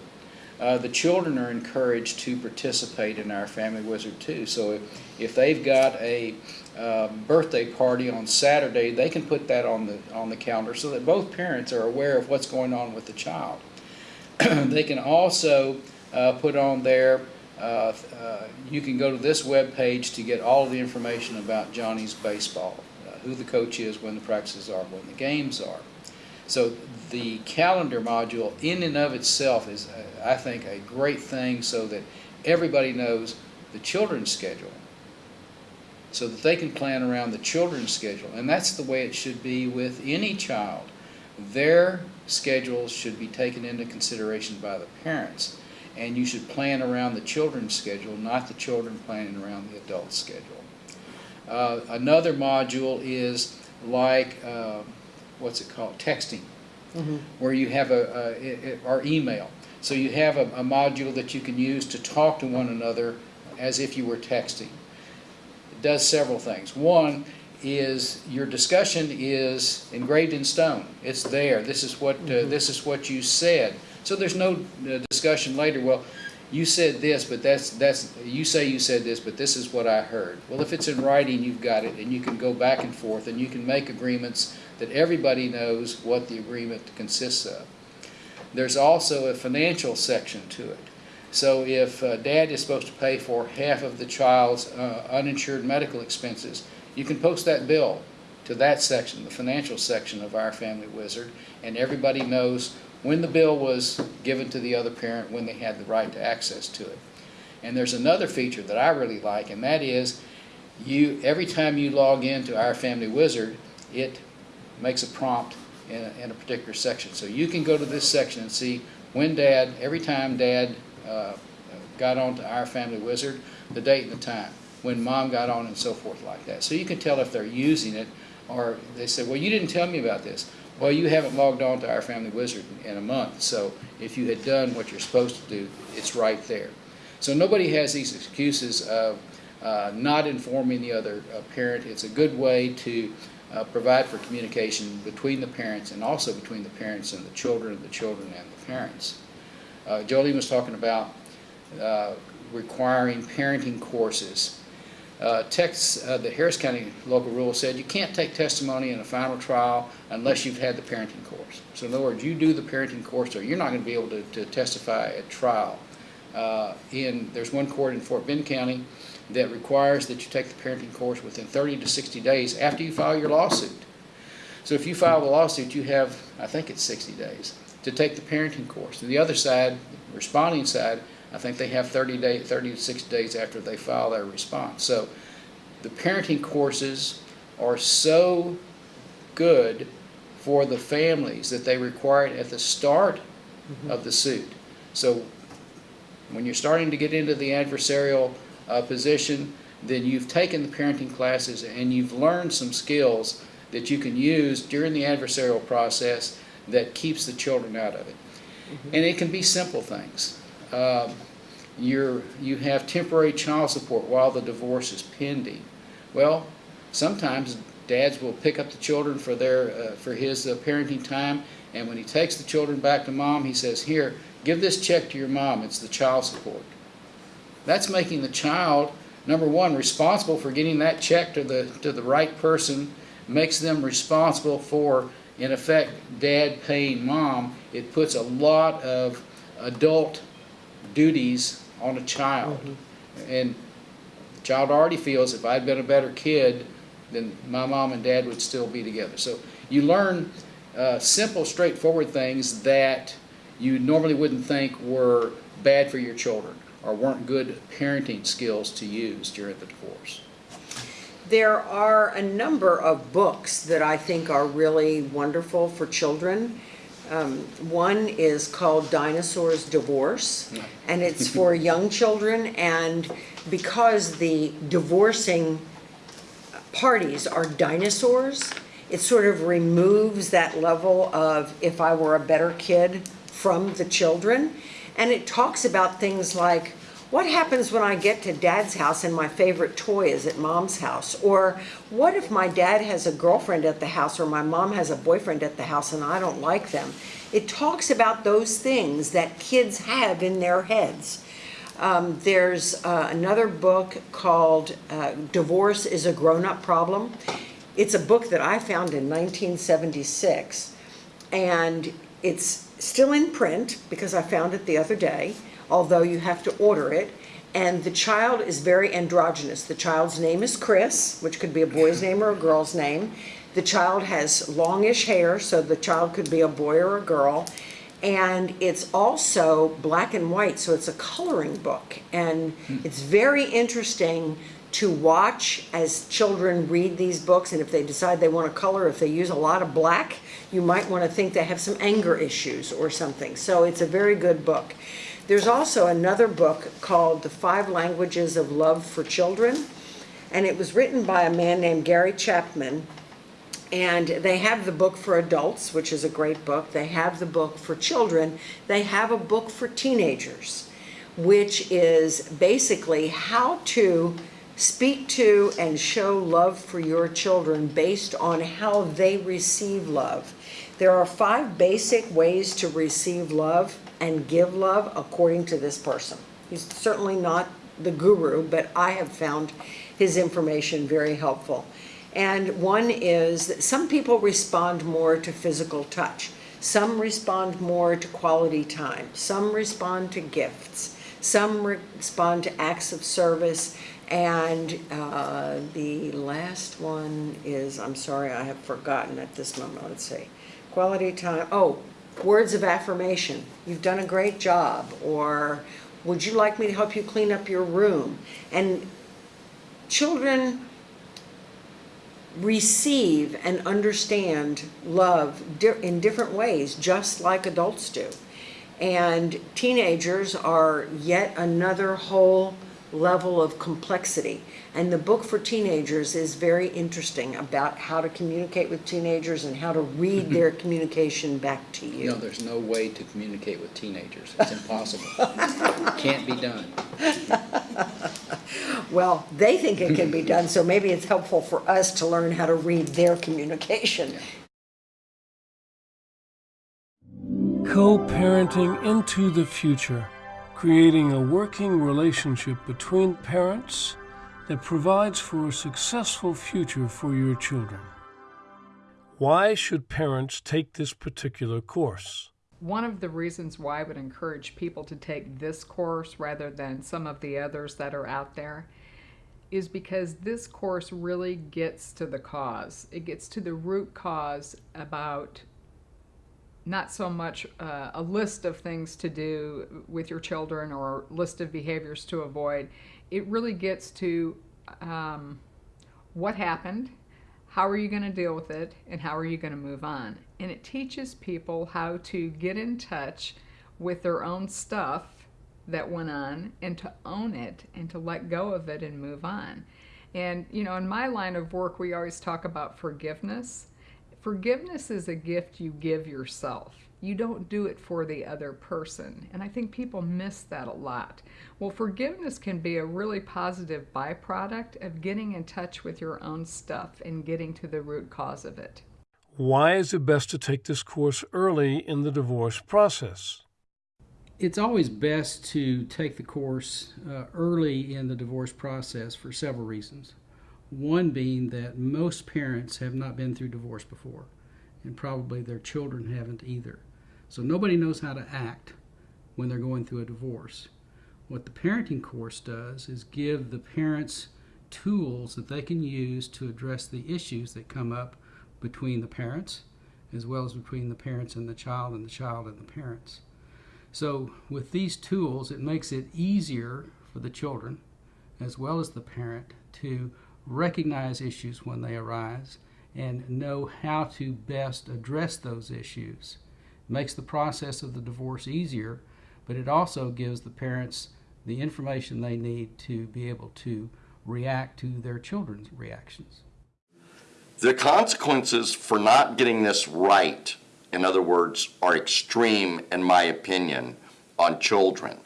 Uh, the children are encouraged to participate in our Family Wizard too. So if, if they've got a uh, birthday party on Saturday, they can put that on the, on the calendar so that both parents are aware of what's going on with the child. they can also uh, put on there, uh, uh, you can go to this web page to get all the information about Johnny's baseball, uh, who the coach is, when the practices are, when the games are. So the calendar module in and of itself is, uh, I think, a great thing so that everybody knows the children's schedule so that they can plan around the children's schedule. And that's the way it should be with any child. Their schedules should be taken into consideration by the parents. And you should plan around the children's schedule, not the children planning around the adult schedule. Uh, another module is like, uh, what's it called, texting, where you have a, a, a- or email. So you have a, a module that you can use to talk to one another as if you were texting. Does several things. One is your discussion is engraved in stone. It's there. This is what uh, this is what you said. So there's no uh, discussion later. Well, you said this, but that's that's you say you said this, but this is what I heard. Well, if it's in writing, you've got it, and you can go back and forth, and you can make agreements that everybody knows what the agreement consists of. There's also a financial section to it. So if uh, dad is supposed to pay for half of the child's uh, uninsured medical expenses, you can post that bill to that section, the financial section of our Family Wizard, and everybody knows when the bill was given to the other parent, when they had the right to access to it. And there's another feature that I really like, and that is you, every time you log into our Family Wizard, it makes a prompt in a, in a particular section. So you can go to this section and see when dad, every time dad uh, got onto our Family Wizard, the date and the time, when mom got on and so forth like that. So you can tell if they're using it or they say, well, you didn't tell me about this. Well, you haven't logged on to our Family Wizard in- a month, so if you had done what you're supposed to do, it's right there. So nobody has these excuses of uh, not informing the other uh, parent. It's a good way to uh, provide for communication between the parents and also between the parents and the children, and the children and the parents. Uh, Jolene was talking about uh, requiring parenting courses. Uh, uh, the Harris County local rule said you can't take testimony in a final trial unless you've had the parenting course. So in other words, you do the parenting course or you're not going to be able to, to testify at trial. Uh, in, there's one court in Fort Bend County that requires that you take the parenting course within 30 to 60 days after you file your lawsuit. So if you file the lawsuit, you have, I think it's 60 days, to take the parenting course. And the other side, responding side, I think they have 30 day, 30 to 60 days after they file their response. So the parenting courses are so good for the families that they require it at the start of the suit. So when you're starting to get into the adversarial uh, position, then you've taken the parenting classes and you've learned some skills that you can use during the adversarial process that keeps the children out of it. And it can be simple things. Um, you're, you have temporary child support while the divorce is pending. Well, sometimes dads will pick up the children for their, uh, for his uh, parenting time, and when he takes the children back to mom, he says, here, give this check to your mom, it's the child support. That's making the child, number one, responsible for getting that check to the, to the right person, makes them responsible for, in effect, dad paying mom. It puts a lot of adult duties on a child. And the child already feels if I'd been a better kid, then my mom and dad would still be together. So you learn uh, simple, straightforward things that you normally wouldn't think were bad for your children or weren't good parenting skills to use during the divorce. There are a number of books that I think are really wonderful for children. Um, one is called Dinosaurs Divorce, and it's for young children. And because the divorcing parties are dinosaurs, it sort of removes that level of if I were a better kid from the children. And it talks about things like, what happens when I get to dad's house and my favorite toy is at mom's house? Or what if my dad has a girlfriend at the house or my mom has a boyfriend at the house and I don't like them? It talks about those things that kids have in their heads. Um, there's uh, another book called uh, Divorce is a Grown Up Problem. It's a book that I found in 1976, and it's still in print because I found it the other day, although you have to order it. And the child is very androgynous. The child's name is Chris, which could be a boy's name or a girl's name. The child has longish hair, so the child could be a boy or a girl. And it's also black and white, so it's a coloring book. And it's very interesting to watch as children read these books. And if they decide they want to color, if they use a lot of black, you might want to think they have some anger issues or something. So it's a very good book. There's also another book called The Five Languages of Love for Children. And it was written by a man named Gary Chapman. And they have the book for adults, which is a great book. They have the book for children. They have a book for teenagers, which is basically how to speak to and show love for your children based on how they receive love. There are five basic ways to receive love and give love according to this person. He's certainly not the guru, but I have found his information very helpful. And one is that some people respond more to physical touch. Some respond more to quality time. Some respond to gifts. Some respond to acts of service. And uh, the last one is, I'm sorry, I have forgotten at this moment. Let's see. Quality time. Oh, words of affirmation. You've done a great job. Or would you like me to help you clean up your room? And children receive and understand love in different ways, just like adults do. And teenagers are yet another whole level of complexity. And the book for teenagers is very interesting about how to communicate with teenagers and how to read their communication back to You you. know, there's no way to communicate with teenagers. It's impossible. Can't be done. Well, they think it can be done, so maybe it's helpful for us to learn how to read their communication. Co-parenting into the future, creating a working relationship between parents that provides for a successful future for your children. Why should parents take this particular course? One of the reasons why I would encourage people to take this course rather than some of the others that are out there is because this course really gets to the cause. It gets to the root cause about not so much uh, a list of things to do with your children or a list of behaviors to avoid. It really gets to um, what happened, how are you going to deal with it, and how are you going to move on. And it teaches people how to get in touch with their own stuff that went on and to own it and to let go of it and move on. And, you know, in my line of work, we always talk about forgiveness. Forgiveness is a gift you give yourself. You don't do it for the other person. And I think people miss that a lot. Well, forgiveness can be a really positive byproduct of getting in touch with your own stuff and getting to the root cause of it. Why is it best to take this course early in the divorce process? it's always best to take the course uh, early in the divorce process for several reasons. One being that most parents have not been through divorce before, and probably their children haven't either. So nobody knows how to act when they're going through a divorce. What the parenting course does is give the parents tools that they can use to address the issues that come up between the parents, as well as between the parents and the child, and the child and the parents. So with these tools, it makes it easier for the children as well as the parent to recognize issues when they arise and know how to best address those issues. It makes the process of the divorce easier, but it also gives the parents the information they need to be able to react to their children's reactions. The consequences for not getting this right, in other words, are extreme, in my opinion, on children.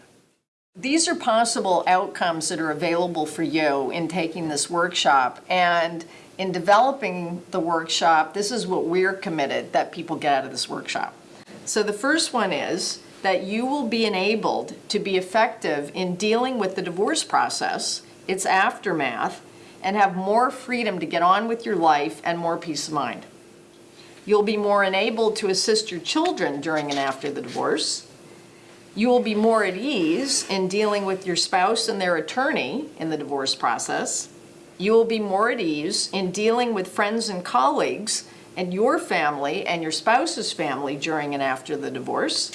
These are possible outcomes that are available for you in taking this workshop. And in developing the workshop, this is what we're committed that people get out of this workshop. So the first one is that you will be enabled to be effective in dealing with the divorce process, its aftermath, and have more freedom to get on with your life and more peace of mind. You'll be more enabled to assist your children during and after the divorce. You will be more at ease in dealing with your spouse and their attorney in the divorce process. You will be more at ease in dealing with friends and colleagues and your family and your spouse's family during and after the divorce.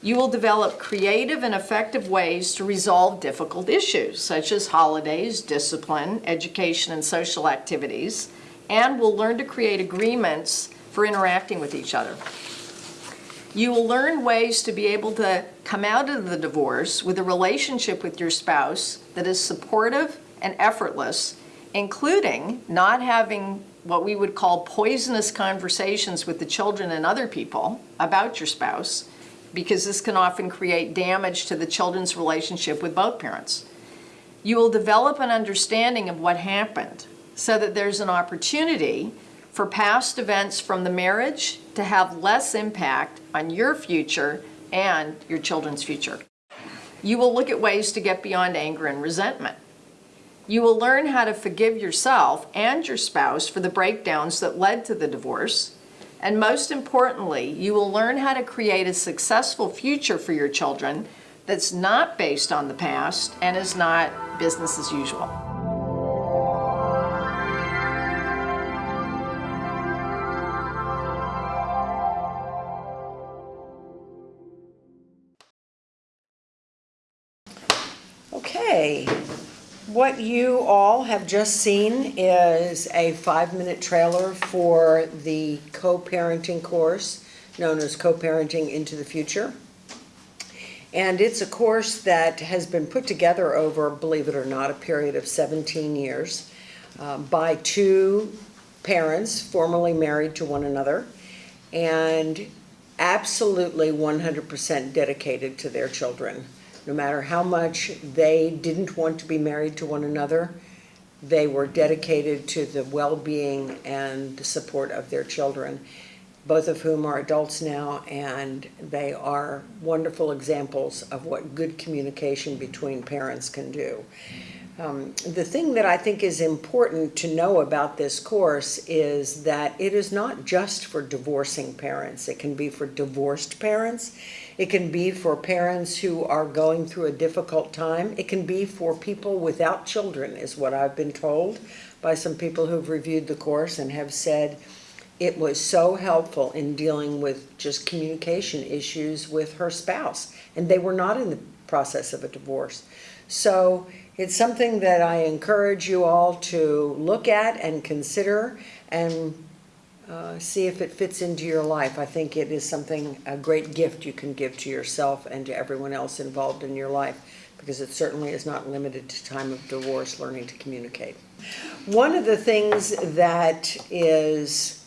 You will develop creative and effective ways to resolve difficult issues, such as holidays, discipline, education, and social activities, and will learn to create agreements for interacting with each other. You will learn ways to be able to come out of the divorce with a relationship with your spouse that is supportive and effortless, including not having what we would call poisonous conversations with the children and other people about your spouse, because this can often create damage to the children's relationship with both parents. You will develop an understanding of what happened so that there's an opportunity for past events from the marriage to have less impact on your future and your children's future. You will look at ways to get beyond anger and resentment. You will learn how to forgive yourself and your spouse for the breakdowns that led to the divorce. And most importantly, you will learn how to create a successful future for your children that's not based on the past and is not business as usual. What you all have just seen is a five-minute trailer for the co-parenting course known as Co-Parenting into the Future. And it's a course that has been put together over, believe it or not, a period of 17 years uh, by two parents formerly married to one another and absolutely 100% dedicated to their children. No matter how much they didn't want to be married to one another, they were dedicated to the well-being and the support of their children, both of whom are adults now, and they are wonderful examples of what good communication between parents can do. Um, the thing that I think is important to know about this course is that it is not just for divorcing parents. It can be for divorced parents. It can be for parents who are going through a difficult time. It can be for people without children, is what I've been told by some people who've reviewed the course and have said it was so helpful in dealing with just communication issues with her spouse. And they were not in the process of a divorce. So it's something that I encourage you all to look at and consider and uh, see if it fits into your life. I think it is something, a great gift you can give to yourself and to everyone else involved in your life because it certainly is not limited to time of divorce, learning to communicate. One of the things that is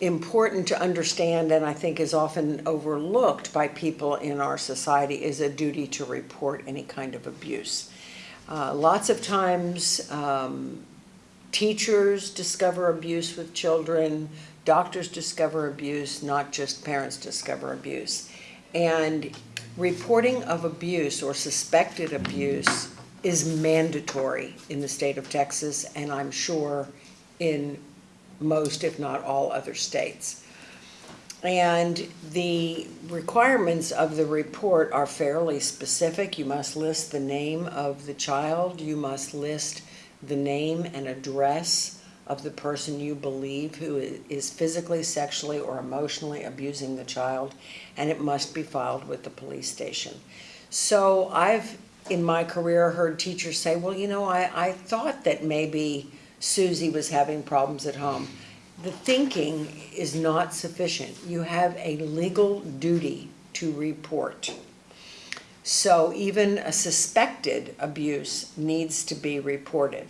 important to understand and I think is often overlooked by people in our society is a duty to report any kind of abuse. Uh, lots of times um, teachers discover abuse with children, doctors discover abuse, not just parents discover abuse. And reporting of abuse or suspected abuse is mandatory in the state of Texas and I'm sure in most, if not all, other states. And the requirements of the report are fairly specific. You must list the name of the child. You must list the name and address of the person you believe who is physically, sexually, or emotionally abusing the child, and it must be filed with the police station. So I've, in my career, heard teachers say, well, you know, I, I thought that maybe Susie was having problems at home. The thinking is not sufficient. You have a legal duty to report. So even a suspected abuse needs to be reported.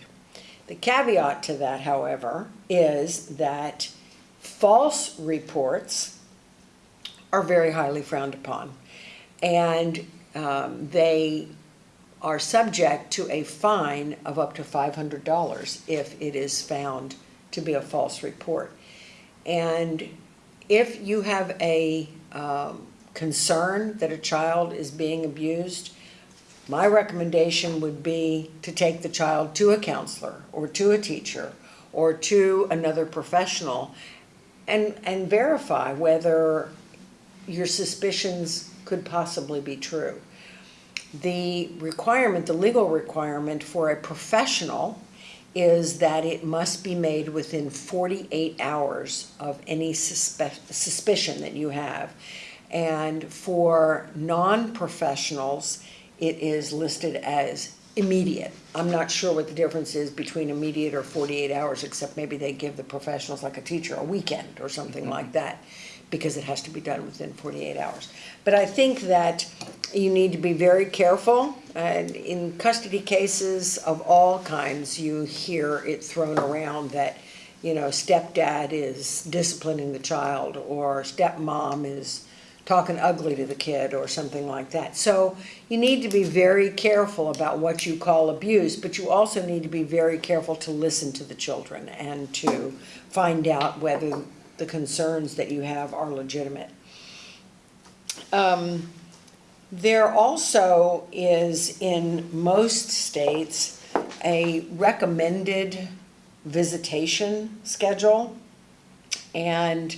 The caveat to that, however, is that false reports are very highly frowned upon. And um, they are subject to a fine of up to $500 if it is found to be a false report. And if you have a um, concern that a child is being abused, my recommendation would be to take the child to a counselor or to a teacher or to another professional and, and verify whether your suspicions could possibly be true. The requirement, the legal requirement for a professional is that it must be made within 48 hours of any suspe- suspicion that you have. And for non-professionals, it is listed as immediate. I'm not sure what the difference is between immediate or 48 hours, except maybe they give the professionals, like a teacher, a weekend or something mm-hmm. like that, because it has to be done within 48 hours. But I think that you need to be very careful, and in custody cases of all kinds, you hear it thrown around that, you know, stepdad is disciplining the child, or stepmom is talking ugly to the kid or something like that. So you need to be very careful about what you call abuse, but you also need to be very careful to listen to the children and to find out whether the concerns that you have are legitimate. Um, there also is in most states a recommended visitation schedule. And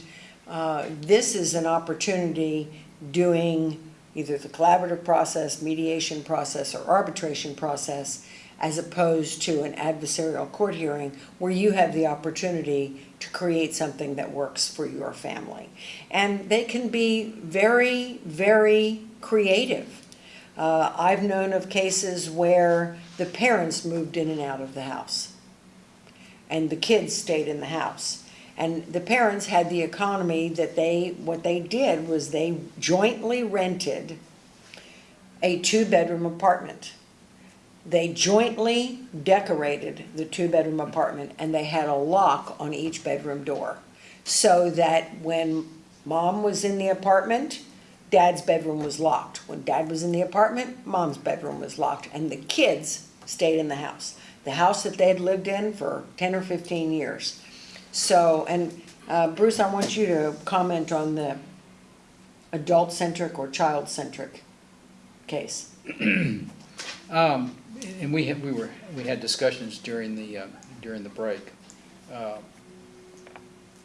uh, this is an opportunity doing either the collaborative process, mediation process, or arbitration process, as opposed to an adversarial court hearing where you have the opportunity to create something that works for your family. And they can be very, very creative. Uh, I've known of cases where the parents moved in and out of the house and the kids stayed in the house. And the parents had the economy that they, what they did was they jointly rented a two-bedroom apartment. They jointly decorated the two-bedroom apartment and they had a lock on each bedroom door. So that when mom was in the apartment, dad's bedroom was locked. When dad was in the apartment, mom's bedroom was locked and the kids stayed in the house. The house that they had lived in for ten or fifteen years. So, and uh, Bruce, I want you to comment on the adult-centric or child-centric case. Um, and we had, we were, we had discussions during the, uh, during the break. Uh,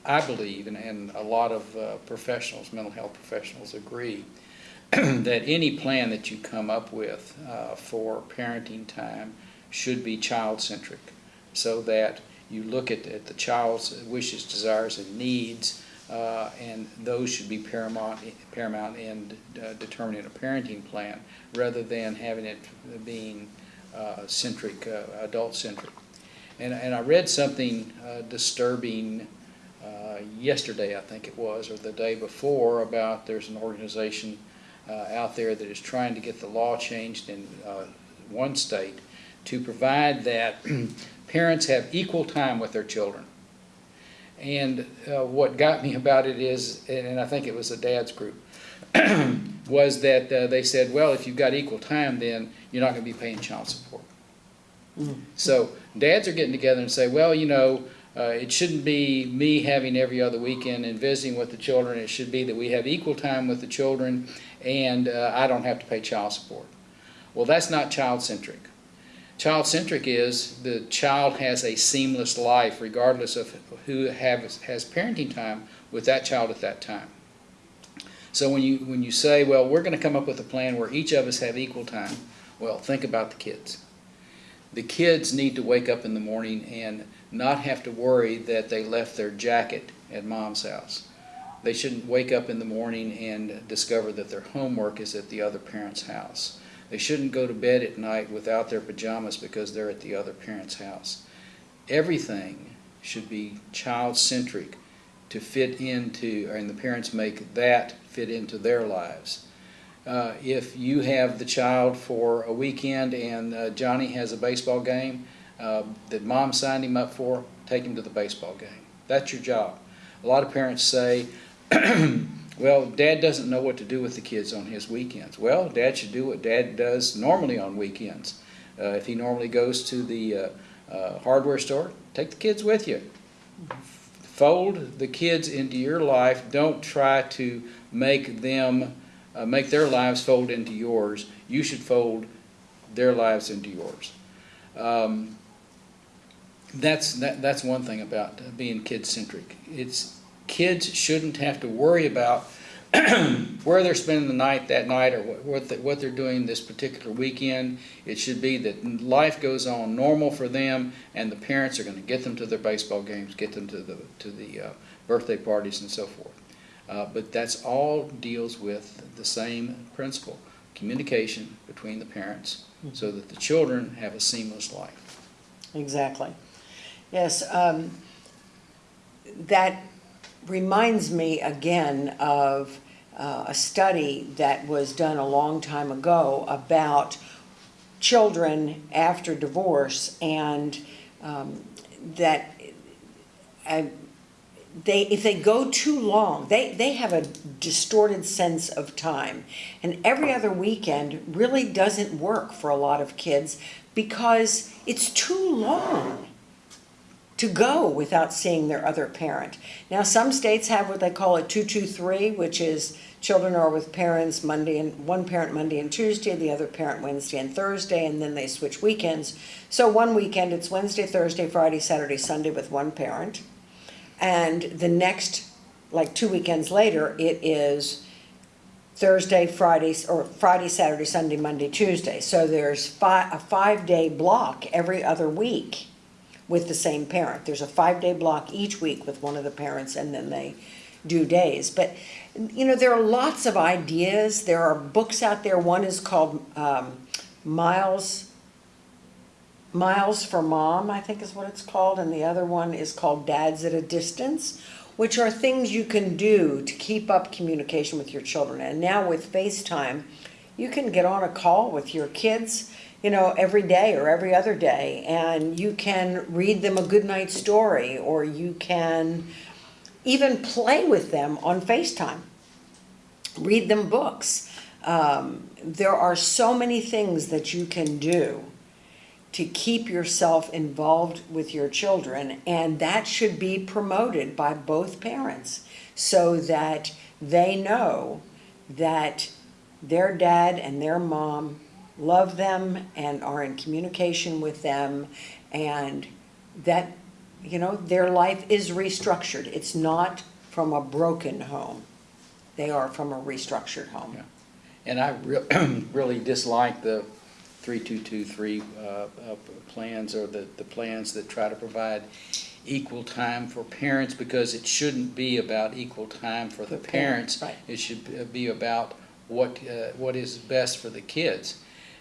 I believe, and, and a lot of uh, professionals, mental health professionals agree, that any plan that you come up with uh, for parenting time should be child-centric, so that you look at, at the child's wishes, desires, and needs, uh, and those should be paramount, paramount in uh, determining a parenting plan, rather than having it being uh, centric, uh, adult-centric. And, and I read something uh, disturbing uh, yesterday, I think it was, or the day before, about there's an organization out there that is trying to get the law changed in one state to provide that parents have equal time with their children. And uh, what got me about it is, and I think it was a dad's group, was that uh, they said, well, if you've got equal time, then you're not going to be paying child support. So dads are getting together and say, well, you know, uh, it shouldn't be me having every other weekend and visiting with the children. It should be that we have equal time with the children and uh, I don't have to pay child support. Well, that's not child-centric. Child-centric is the child has a seamless life regardless of who have, has parenting time with that child at that time. So when you, when you say, well, we're going to come up with a plan where each of us have equal time, well, think about the kids. The kids need to wake up in the morning and not have to worry that they left their jacket at mom's house. They shouldn't wake up in the morning and discover that their homework is at the other parent's house. They shouldn't go to bed at night without their pajamas because they're at the other parent's house. Everything should be child-centric to fit into, and the parents make that fit into their lives. Uh, if you have the child for a weekend and uh, Johnny has a baseball game, uh, that mom signed him up for, take him to the baseball game. That's your job. A lot of parents say, well, dad doesn't know what to do with the kids on his weekends. Well, dad should do what dad does normally on weekends. Uh, if he normally goes to the uh, uh, hardware store, take the kids with you. Fold the kids into your life. Don't try to make them, uh, make their lives fold into yours. You should fold their lives into yours. Um, that's that, that's one thing about being kid centric. It's kids shouldn't have to worry about where they're spending the night that night or what what, the, what they're doing this particular weekend. It should be that life goes on normal for them, and the parents are going to get them to their baseball games, get them to the to the uh, birthday parties, and so forth. Uh, but that's all deals with the same principle: communication between the parents, so that the children have a seamless life. Exactly. Yes, um, that reminds me again of uh, a study that was done a long time ago about children after divorce and um, that uh, they if they go too long they they have a distorted sense of time. And every other weekend really doesn't work for a lot of kids because it's too long to go without seeing their other parent. Now, some states have what they call a 223, which is children are with parents Monday and one parent Monday and Tuesday, the other parent Wednesday and Thursday, and then they switch weekends. So one weekend it's Wednesday, Thursday, Friday, Saturday, Sunday with one parent. And the next, like two weekends later, it is Thursday, Friday, or Friday, Saturday, Sunday, Monday, Tuesday. So there's a five-day block every other week with the same parent. There's a five-day block each week with one of the parents, and then they do days. But, you know, there are lots of ideas. There are books out there. One is called um, Miles, Miles for Mom, I think is what it's called, and the other one is called Dads at a Distance, which are things you can do to keep up communication with your children. And now with FaceTime, you can get on a call with your kids you know, every day or every other day, and you can read them a good night story, or you can even play with them on FaceTime, read them books. Um, there are so many things that you can do to keep yourself involved with your children, and that should be promoted by both parents so that they know that their dad and their mom love them and are in communication with them and that you know their life is restructured it's not from a broken home they are from a restructured home Yeah. And I re- really dislike the 3223 uh, uh, plans or the, the plans that try to provide equal time for parents because it shouldn't be about equal time for the For parents, parents. right. It should be about what, uh, what is best for the kids.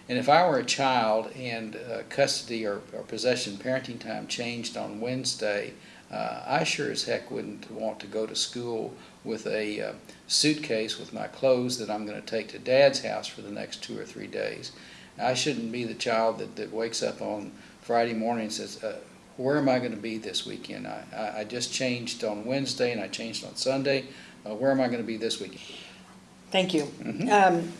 And if I were a child and uh, custody or, or possession parenting time changed on Wednesday, uh, I sure as heck wouldn't want to go to school with a uh, suitcase with my clothes that I'm going to take to dad's house for the next two or three days. I shouldn't be the child that, that wakes up on Friday morning and says, uh, where am I going to be this weekend? I, I, I just changed on Wednesday and I changed on Sunday. Uh, where am I going to be this weekend? Thank you. Um,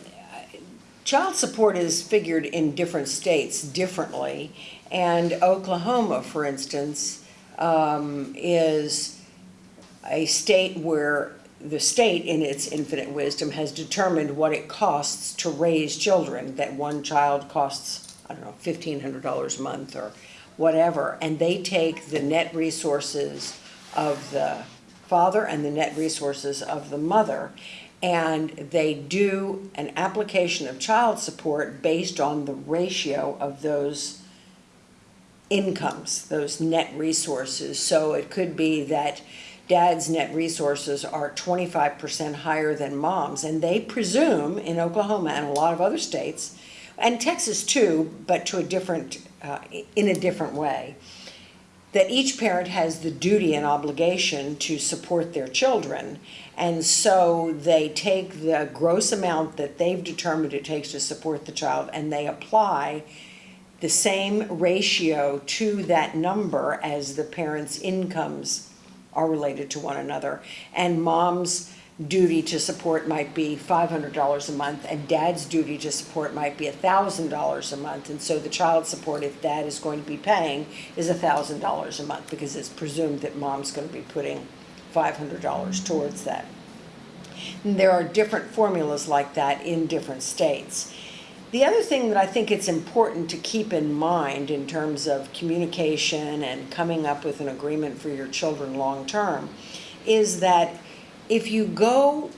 Child support is figured in different states differently, and Oklahoma, for instance, um, is a state where the state, in its infinite wisdom, has determined what it costs to raise children, that one child costs, I don't know, fifteen hundred dollars a month or whatever, and they take the net resources of the father and the net resources of the mother, and they do an application of child support based on the ratio of those incomes, those net resources. So it could be that dad's net resources are twenty-five percent higher than mom's, and they presume in Oklahoma and a lot of other states, and Texas too, but to a different, uh, in a different way, that each parent has the duty and obligation to support their children. And so they take the gross amount that they've determined it takes to support the child and they apply the same ratio to that number as the parents' incomes are related to one another. And mom's duty to support might be five hundred dollars a month, and dad's duty to support might be thousand dollars a month. And so the child support, if dad is going to be paying, is thousand dollars a month, because it's presumed that mom's gonna be putting five hundred dollars towards that. And There are different formulas like that in different states. The other thing that I think it's important to keep in mind in terms of communication and coming up with an agreement for your children long-term is that if you go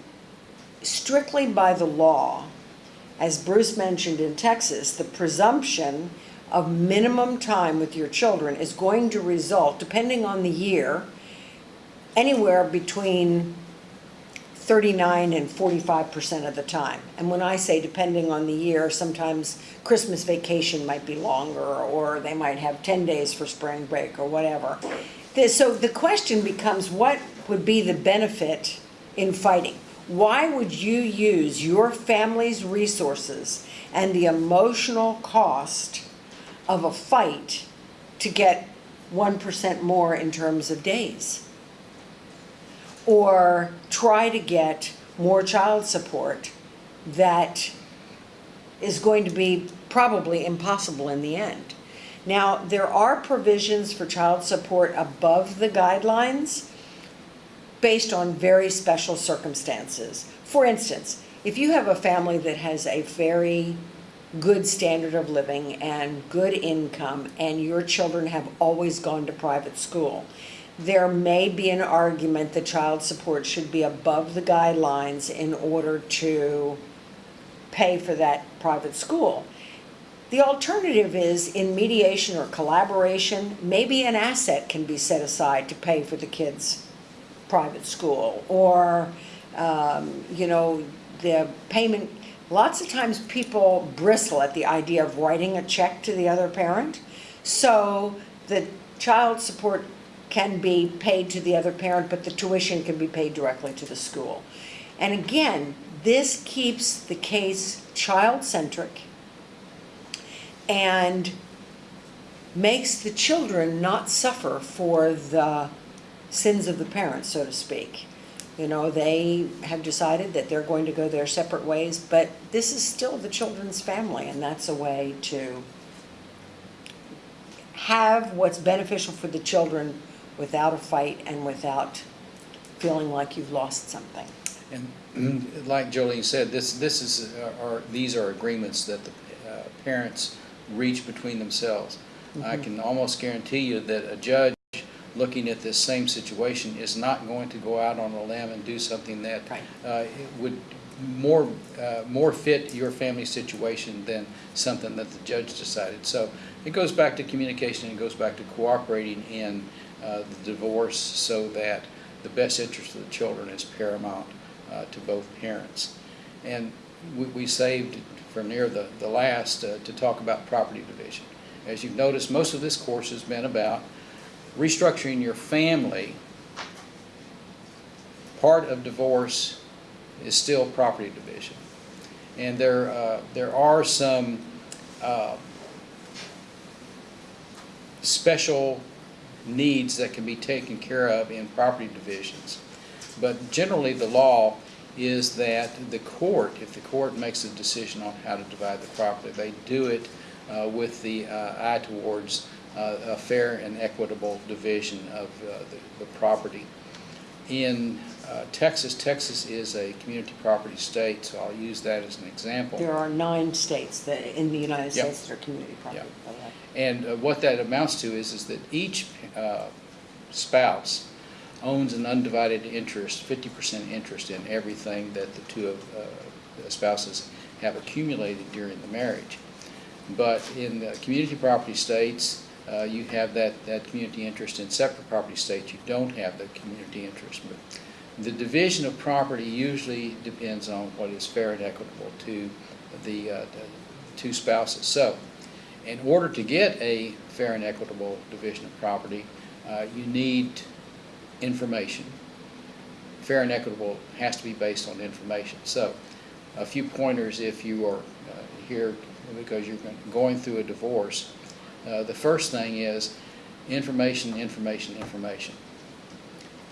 strictly by the law, as Bruce mentioned in Texas, the presumption of minimum time with your children is going to result, depending on the year, anywhere between 39 and 45 percent of the time. And when I say depending on the year, sometimes Christmas vacation might be longer, or they might have 10 days for spring break, or whatever. So the question becomes, what would be the benefit in fighting? Why would you use your family's resources and the emotional cost of a fight to get 1% more in terms of days? or try to get more child support that is going to be probably impossible in the end. Now, there are provisions for child support above the guidelines based on very special circumstances. For instance, if you have a family that has a very good standard of living and good income, and your children have always gone to private school, there may be an argument that child support should be above the guidelines in order to pay for that private school. The alternative is in mediation or collaboration, maybe an asset can be set aside to pay for the kids' private school. Or, um, you know, the payment, lots of times people bristle at the idea of writing a check to the other parent. So the child support can be paid to the other parent, but the tuition can be paid directly to the school. And again, this keeps the case child-centric and makes the children not suffer for the sins of the parents, so to speak. You know, they have decided that they're going to go their separate ways, but this is still the children's family, and that's a way to have what's beneficial for the children without a fight and without feeling like you've lost something. And like Jolene said, this, this is, uh, are, these are agreements that the uh, parents reach between themselves. I can almost guarantee you that a judge looking at this same situation is not going to go out on a limb and do something that Right. uh, would more, uh, more fit your family situation than something that the judge decided. So it goes back to communication, it goes back to cooperating in uh, the divorce so that the best interest of the children is paramount uh, to both parents. And we, we saved for near the, the last uh, to talk about property division. As you've noticed, most of this course has been about restructuring your family. Part of divorce is still property division. And there, uh, there are some uh, special needs that can be taken care of in property divisions. But generally, the law is that the court, if the court makes a decision on how to divide the property, they do it uh, with the uh, eye towards a fair and equitable division of uh, the, the property. In uh, Texas, Texas is a community property state, so I'll use that as an example. There are nine states that, in the United Yep. States that are community property. Yep. by the way. And uh, what that amounts to is, is that each uh, spouse owns an undivided interest, 50% interest in everything that the two of, uh, spouses have accumulated during the marriage. But in the community property states, uh, you have that, that community interest. In separate property states, you don't have the community interest. But the division of property usually depends on what is fair and equitable to the, uh, the two spouses. So, in order to get a fair and equitable division of property, uh, you need information. Fair and equitable has to be based on information. So, a few pointers if you are uh, here because you're going through a divorce, uh, the first thing is information, information, information.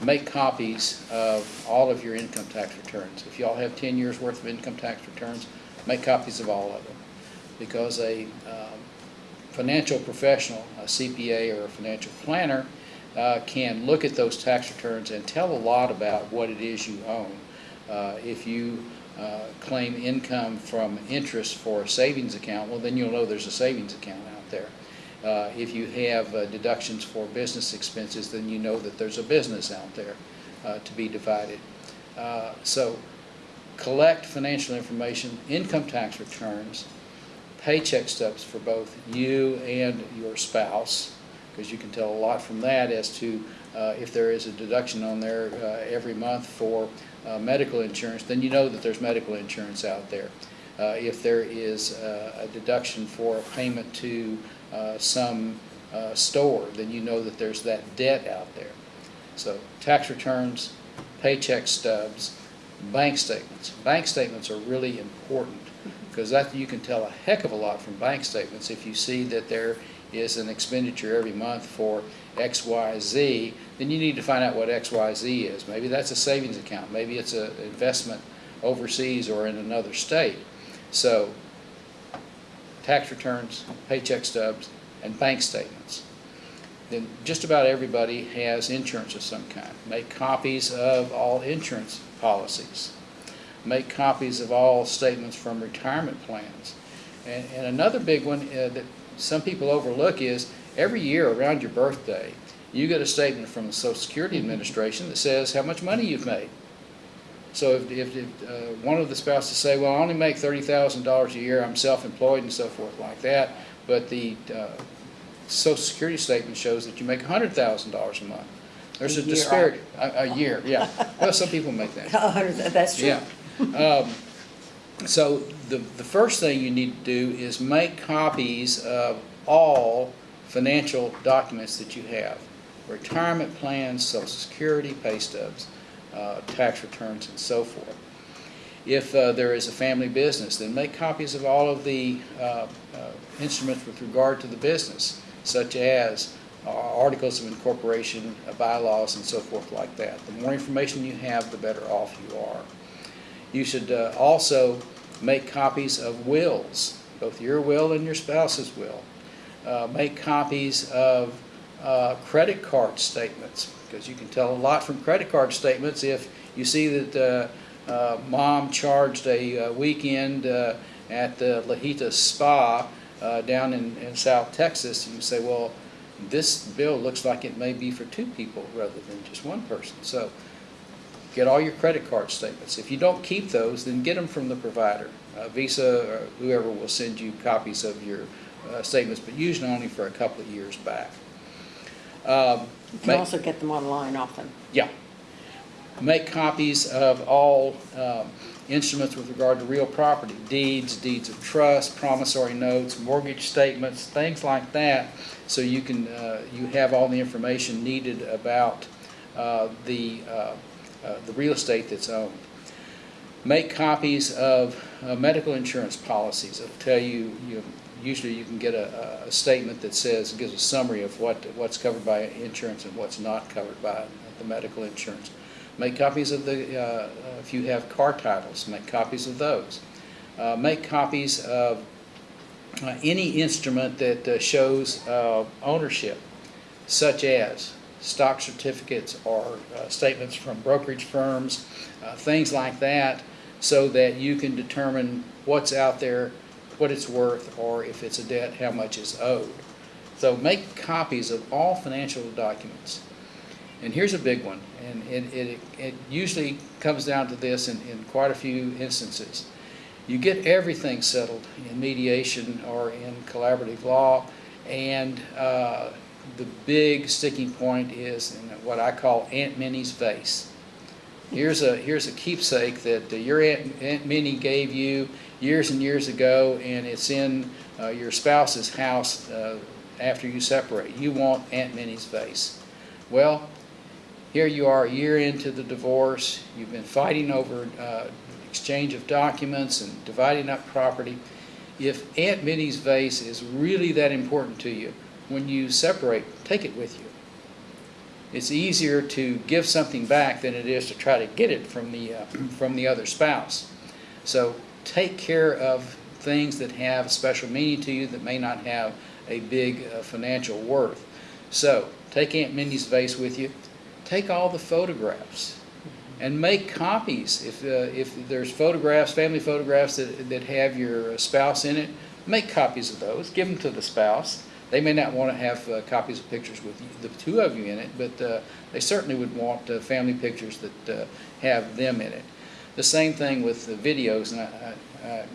Make copies of all of your income tax returns. If y'all have 10 years' worth of income tax returns, make copies of all of them. Because a um, financial professional, a CPA or a financial planner, uh, can look at those tax returns and tell a lot about what it is you own. Uh, If you uh, claim income from interest for a savings account, well, then you'll know there's a savings account out. Uh, If you have uh, deductions for business expenses, then you know that there's a business out there uh, to be divided. Uh, So collect financial information, income tax returns, paycheck stubs for both you and your spouse, because you can tell a lot from that as to uh, if there is a deduction on there uh, every month for medical insurance, then you know that there's medical insurance out there. If there is a deduction for a payment to uh, some uh, store, then you know that there's that debt out there. So tax returns, paycheck stubs, bank statements. Bank statements are really important because that, you can tell a heck of a lot from bank statements. If you see that there is an expenditure every month for X, Y, Z, then you need to find out what X, Y, Z is. Maybe that's a savings account, maybe it's an investment overseas or in another state. So tax returns, paycheck stubs, and bank statements. Then just about everybody has insurance of some kind. Make copies of all insurance policies. Make copies of all statements from retirement plans. And, and another big one uh, that some people overlook is every year around your birthday, you get a statement from the Social Security Administration that says how much money you've made. So if, if, if, uh, one of the spouses say, well, I only make thirty thousand dollars a year, I'm self-employed and so forth like that, but the, uh, social security statement shows that you make hundred thousand dollars a month. There's A a disparity, a, a year, yeah. Well, some people make that. That's true. Yeah. Um, So the, the first thing you need to do is make copies of all financial documents that you have. Retirement plans, social security, pay stubs, uh, tax returns, and so forth. If uh, there is a family business, then make copies of all of the uh, uh, instruments with regard to the business, such as uh, articles of incorporation, uh, bylaws, and so forth like that. The more information you have, the better off you are. You should also make copies of wills, both your will and your spouse's will. Make copies of uh, credit card statements, because you can tell a lot from credit card statements if you see that uh, uh, mom charged a uh, weekend uh, at the Lahita Spa uh, down in in South Texas, and you say, well, this bill looks like it may be for two people rather than just one person. So get all your credit card statements. If you don't keep those, then get them from the provider. Visa or whoever will send you copies of your statements, but usually only for a couple of years back. Um, You can make- also get them online often. yeah. Make copies of all um, instruments with regard to real property, deeds, deeds of trust, promissory notes, mortgage statements, things like that, so you can, uh, you have all the information needed about uh, the, uh, uh, the real estate that's owned. Make copies of uh, medical insurance policies. It'll tell you, you, usually you can get a, a statement that says, gives a summary of what, what's covered by insurance and what's not covered by the medical insurance. Make copies of the, uh, if you have car titles, make copies of those. Uh, Make copies of uh, any instrument that uh, shows uh, ownership, such as stock certificates or uh, statements from brokerage firms, uh, things like that, so that you can determine what's out there, what it's worth, or if it's a debt, how much is owed. So make copies of all financial documents. And here's a big one, and it, it, it usually comes down to this in, in quite a few instances. You get everything settled in mediation or in collaborative law, and uh, the big sticking point is in what I call Aunt Minnie's vase. Here's a, here's a keepsake that your Aunt, Aunt Minnie gave you years and years ago, and it's in uh, your spouse's house uh, after you separate. You want Aunt Minnie's vase. Well, here you are a year into the divorce, you've been fighting over uh, exchange of documents and dividing up property, if Aunt Minnie's vase is really that important to you, when you separate, take it with you. It's easier to give something back than it is to try to get it from the, uh, from the other spouse. So take care of things that have a special meaning to you that may not have a big uh, financial worth. So take Aunt Minnie's vase with you. Take all the photographs and make copies. If, uh, if there's photographs, family photographs that, that have your spouse in it, make copies of those. Give them to the spouse. They may not want to have uh, copies of pictures with you, the two of you in it, but uh, they certainly would want uh, family pictures that uh, have them in it. The same thing with the videos. And I,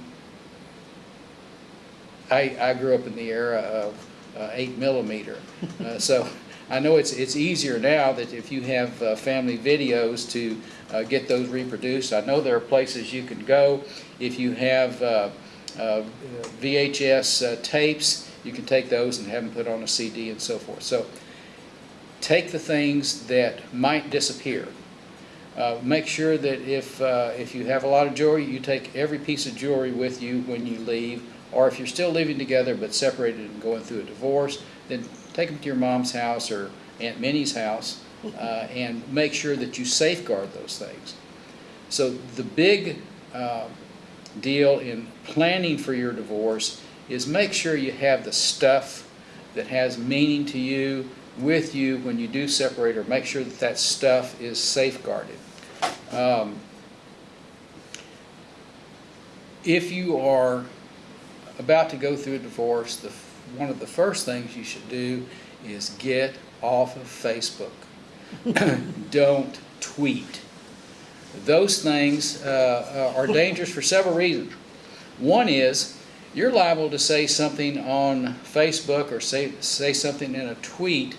I, I, I grew up in the era of uh, eight millimeter, uh, so I know it's it's easier now that if you have uh, family videos to uh, get those reproduced. I know there are places you can go if you have uh, uh, VHS uh, tapes. You can take those and have them put on a CD and so forth. So take the things that might disappear. Uh, make sure that if, uh, if you have a lot of jewelry, you take every piece of jewelry with you when you leave. Or if you're still living together but separated and going through a divorce, then take them to your mom's house or Aunt Minnie's house uh, and make sure that you safeguard those things. So the big uh, deal in planning for your divorce is make sure you have the stuff that has meaning to you with you when you do separate or make sure that that stuff is safeguarded. Um, if you are about to go through a divorce, the, one of the first things you should do is get off of Facebook. Don't tweet. Those things uh, are dangerous for several reasons. One is you're liable to say something on Facebook or say, say something in a tweet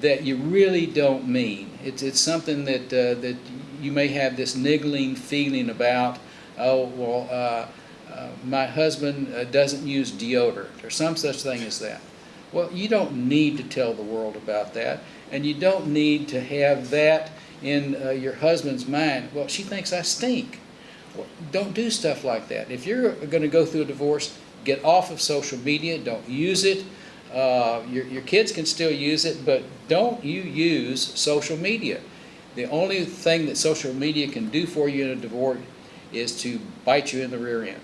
that you really don't mean. It's, it's something that, uh, that you may have this niggling feeling about, oh, well, uh, uh, my husband uh, doesn't use deodorant, or some such thing as that. Well, you don't need to tell the world about that, and you don't need to have that in uh, your husband's mind. Well, she thinks I stink. Well, don't do stuff like that. If you're going to go through a divorce, get off of social media. Don't use it. Uh, your, your kids can still use it, but don't you use social media. The only thing that social media can do for you in a divorce is to bite you in the rear end.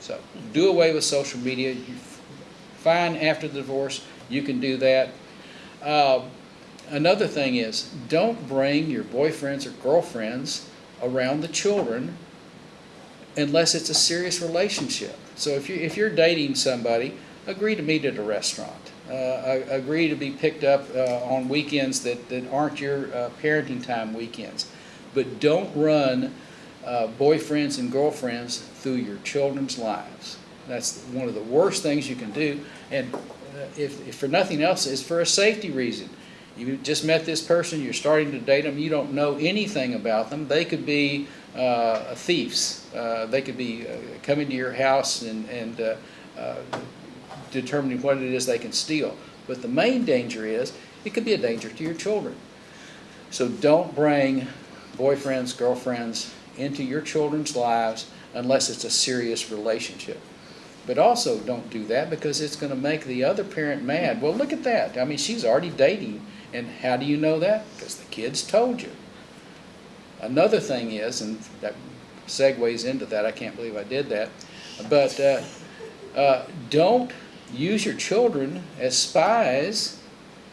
So do away with social media. You fine after the divorce, you can do that. Uh, another thing is don't bring your boyfriends or girlfriends around the children unless it's a serious relationship. So if you if you're dating somebody, agree to meet at a restaurant. Uh, agree to be picked up uh, on weekends that, that aren't your uh, parenting time weekends. But don't run uh, boyfriends and girlfriends through your children's lives. That's one of the worst things you can do. And uh, if, if for nothing else, it's for a safety reason. You just met this person, you're starting to date them, you don't know anything about them. They could be uh, thieves. they could be coming to your house and, and determining what it is they can steal. But the main danger is it could be a danger to your children. So don't bring boyfriends, girlfriends into your children's lives unless it's a serious relationship. But also don't do that because it's going to make the other parent mad. Well, look at that. I mean, she's already dating. And how do you know that? Because the kids told you. Another thing is, and that segues into that, I can't believe I did that, but uh, uh, don't use your children as spies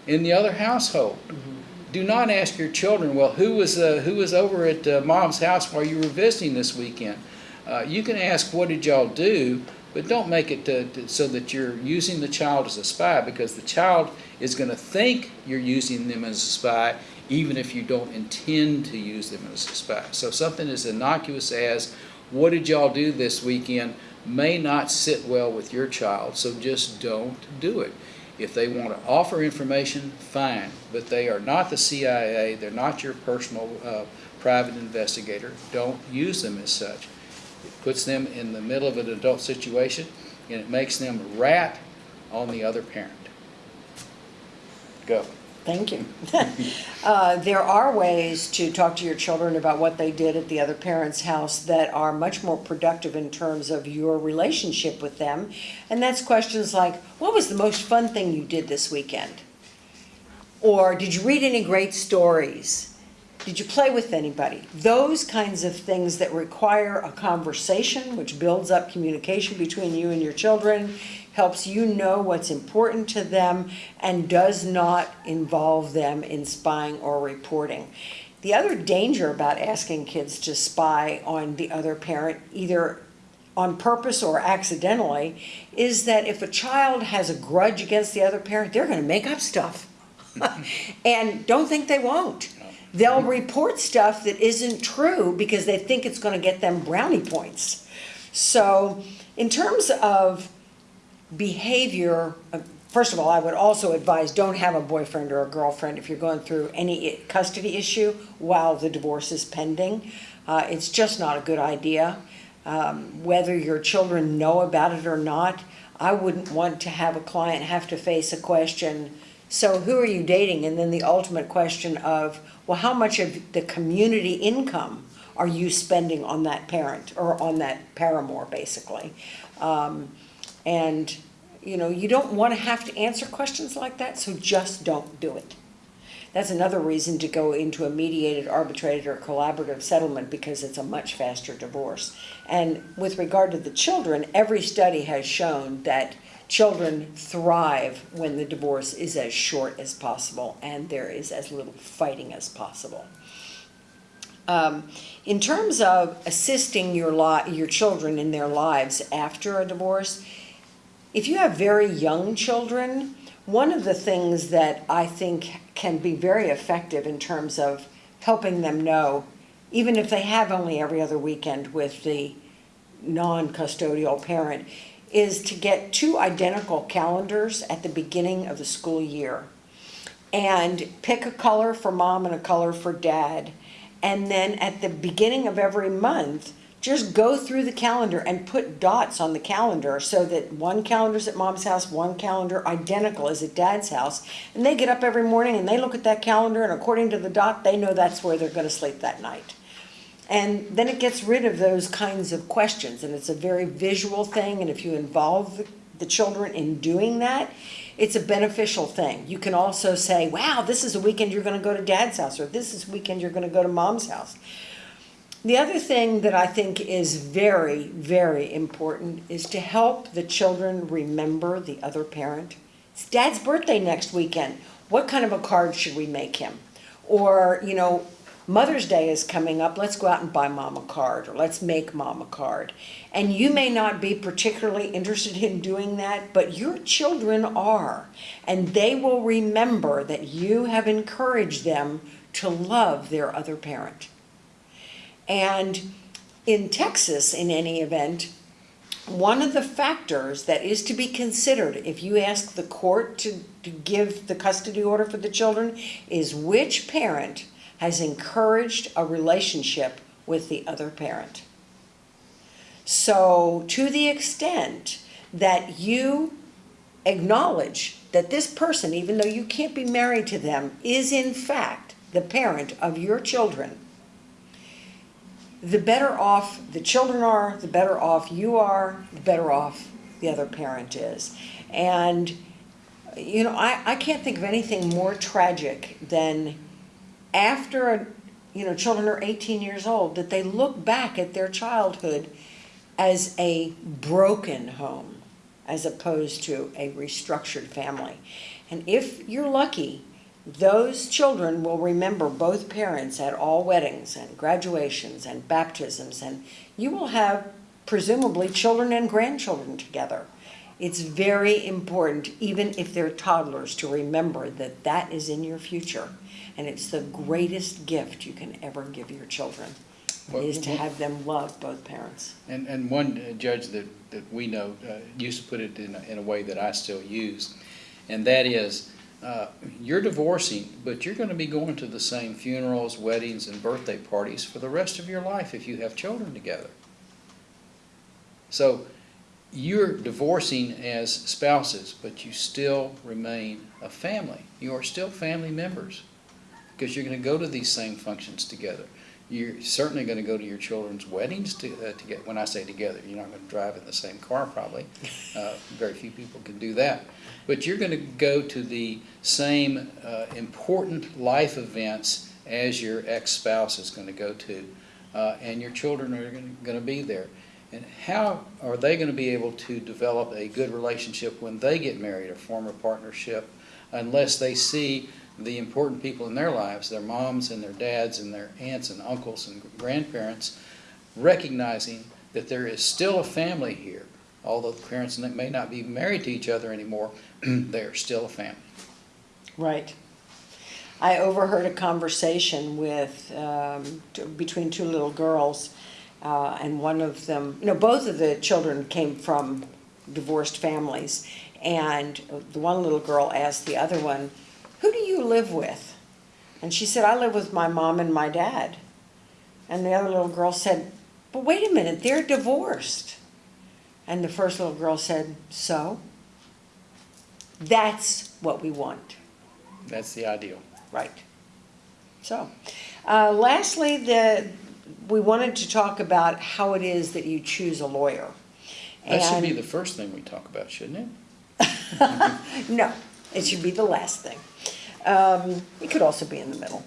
in the other household. Mm-hmm. Do not ask your children, well, who was, uh, who was over at uh, mom's house while you were visiting this weekend? Uh, you can ask, what did y'all do? But don't make it to, to, so that you're using the child as a spy because the child is going to think you're using them as a spy even if you don't intend to use them as a spy. So something as innocuous as, what did y'all do this weekend? May not sit well with your child, so just don't do it. If they want to offer information, fine, but they are not the CIA, they're not your personal uh, private investigator. Don't use them as such. It puts them in the middle of an adult situation and it makes them rat on the other parent. Go. Thank you. Uh, There are ways to talk to your children about what they did at the other parent's house that are much more productive in terms of your relationship with them. And that's questions like, what was the most fun thing you did this weekend? Or did you read any great stories? Did you play with anybody? Those kinds of things that require a conversation, which builds up communication between you and your children, helps you know what's important to them, and does not involve them in spying or reporting. The other danger about asking kids to spy on the other parent, either on purpose or accidentally, is that if a child has a grudge against the other parent, they're going to make up stuff. and don't think they won't. They'll report stuff that isn't true because they think it's going to get them brownie points. So, in terms of behavior, uh, first of all, I would also advise don't have a boyfriend or a girlfriend if you're going through any custody issue while the divorce is pending. Uh, it's just not a good idea. Um, whether your children know about it or not, I wouldn't want to have a client have to face a question. So, who are you dating? And then the ultimate question of, well, how much of the community income are you spending on that parent or on that paramour, basically? Um, and, you know, you don't want to have to answer questions like that, so just don't do it. That's another reason to go into a mediated, arbitrated, or collaborative settlement because it's a much faster divorce. And with regard to the children, every study has shown that children thrive when the divorce is as short as possible and there is as little fighting as possible. Um, in terms of assisting your your children in their lives after a divorce, if you have very young children, one of the things that I think can be very effective in terms of helping them know, even if they have only every other weekend with the non-custodial parent, is to get two identical calendars at the beginning of the school year. And pick a color for mom and a color for dad. And then at the beginning of every month, just go through the calendar and put dots on the calendar so that one calendar's at mom's house, one calendar identical is at dad's house. And they get up every morning and they look at that calendar and according to the dot, they know that's where they're gonna sleep that night. And then it gets rid of those kinds of questions and it's a very visual thing and if you involve the, the children in doing that, it's a beneficial thing. You can also say, wow, this is a weekend you're gonna go to dad's house or this is a weekend you're gonna go to mom's house. The other thing that I think is very, very important is to help the children remember the other parent. It's dad's birthday next weekend. What kind of a card should we make him? Or, you know, Mother's Day is coming up. Let's go out and buy mom a card or let's make mom a card. And you may not be particularly interested in doing that, but your children are. And they will remember that you have encouraged them to love their other parent. And in Texas, in any event, one of the factors that is to be considered if you ask the court to, to give the custody order for the children is which parent has encouraged a relationship with the other parent. So, to the extent that you acknowledge that this person, even though you can't be married to them, is in fact the parent of your children, the better off the children are, the better off you are, the better off the other parent is. And, you know, I, I can't think of anything more tragic than after, a, you know, children are 18 years old, that they look back at their childhood as a broken home as opposed to a restructured family. And if you're lucky, those children will remember both parents at all weddings and graduations and baptisms, and you will have presumably children and grandchildren together. It's very important, even if they're toddlers, to remember that that is in your future. And it's the greatest gift you can ever give your children, is to have them love both parents. And, and one uh, judge that, that we know uh, used to put it in a, in a way that I still use, and that is, uh, you're divorcing, but you're going to be going to the same funerals, weddings, and birthday parties for the rest of your life if you have children together. So you're divorcing as spouses, but you still remain a family. You are still family members because you're going to go to these same functions together. You're certainly going to go to your children's weddings to, uh, to get, when I say together, you're not going to drive in the same car probably. Uh, very few people can do that. But you're going to go to the same uh, important life events as your ex-spouse is going to go to. Uh, and your children are going to be there. And how are they going to be able to develop a good relationship when they get married or form a partnership unless they see the important people in their lives, their moms and their dads and their aunts and uncles and grandparents, recognizing that there is still a family here. Although parents may not be married to each other anymore, they are still a family. Right. I overheard a conversation with, um, between two little girls, uh, and one of them, no, both of the children came from divorced families. And the one little girl asked the other one, Who do you live with? And she said, I live with my mom and my dad. And the other little girl said, But wait a minute, they're divorced. And the first little girl said, So? That's what we want. That's the ideal. Right. So, uh, lastly, the, we wanted to talk about how it is that you choose a lawyer. That should be the first thing we talk about, shouldn't it? No, it should be the last thing. Um, it could also be in the middle.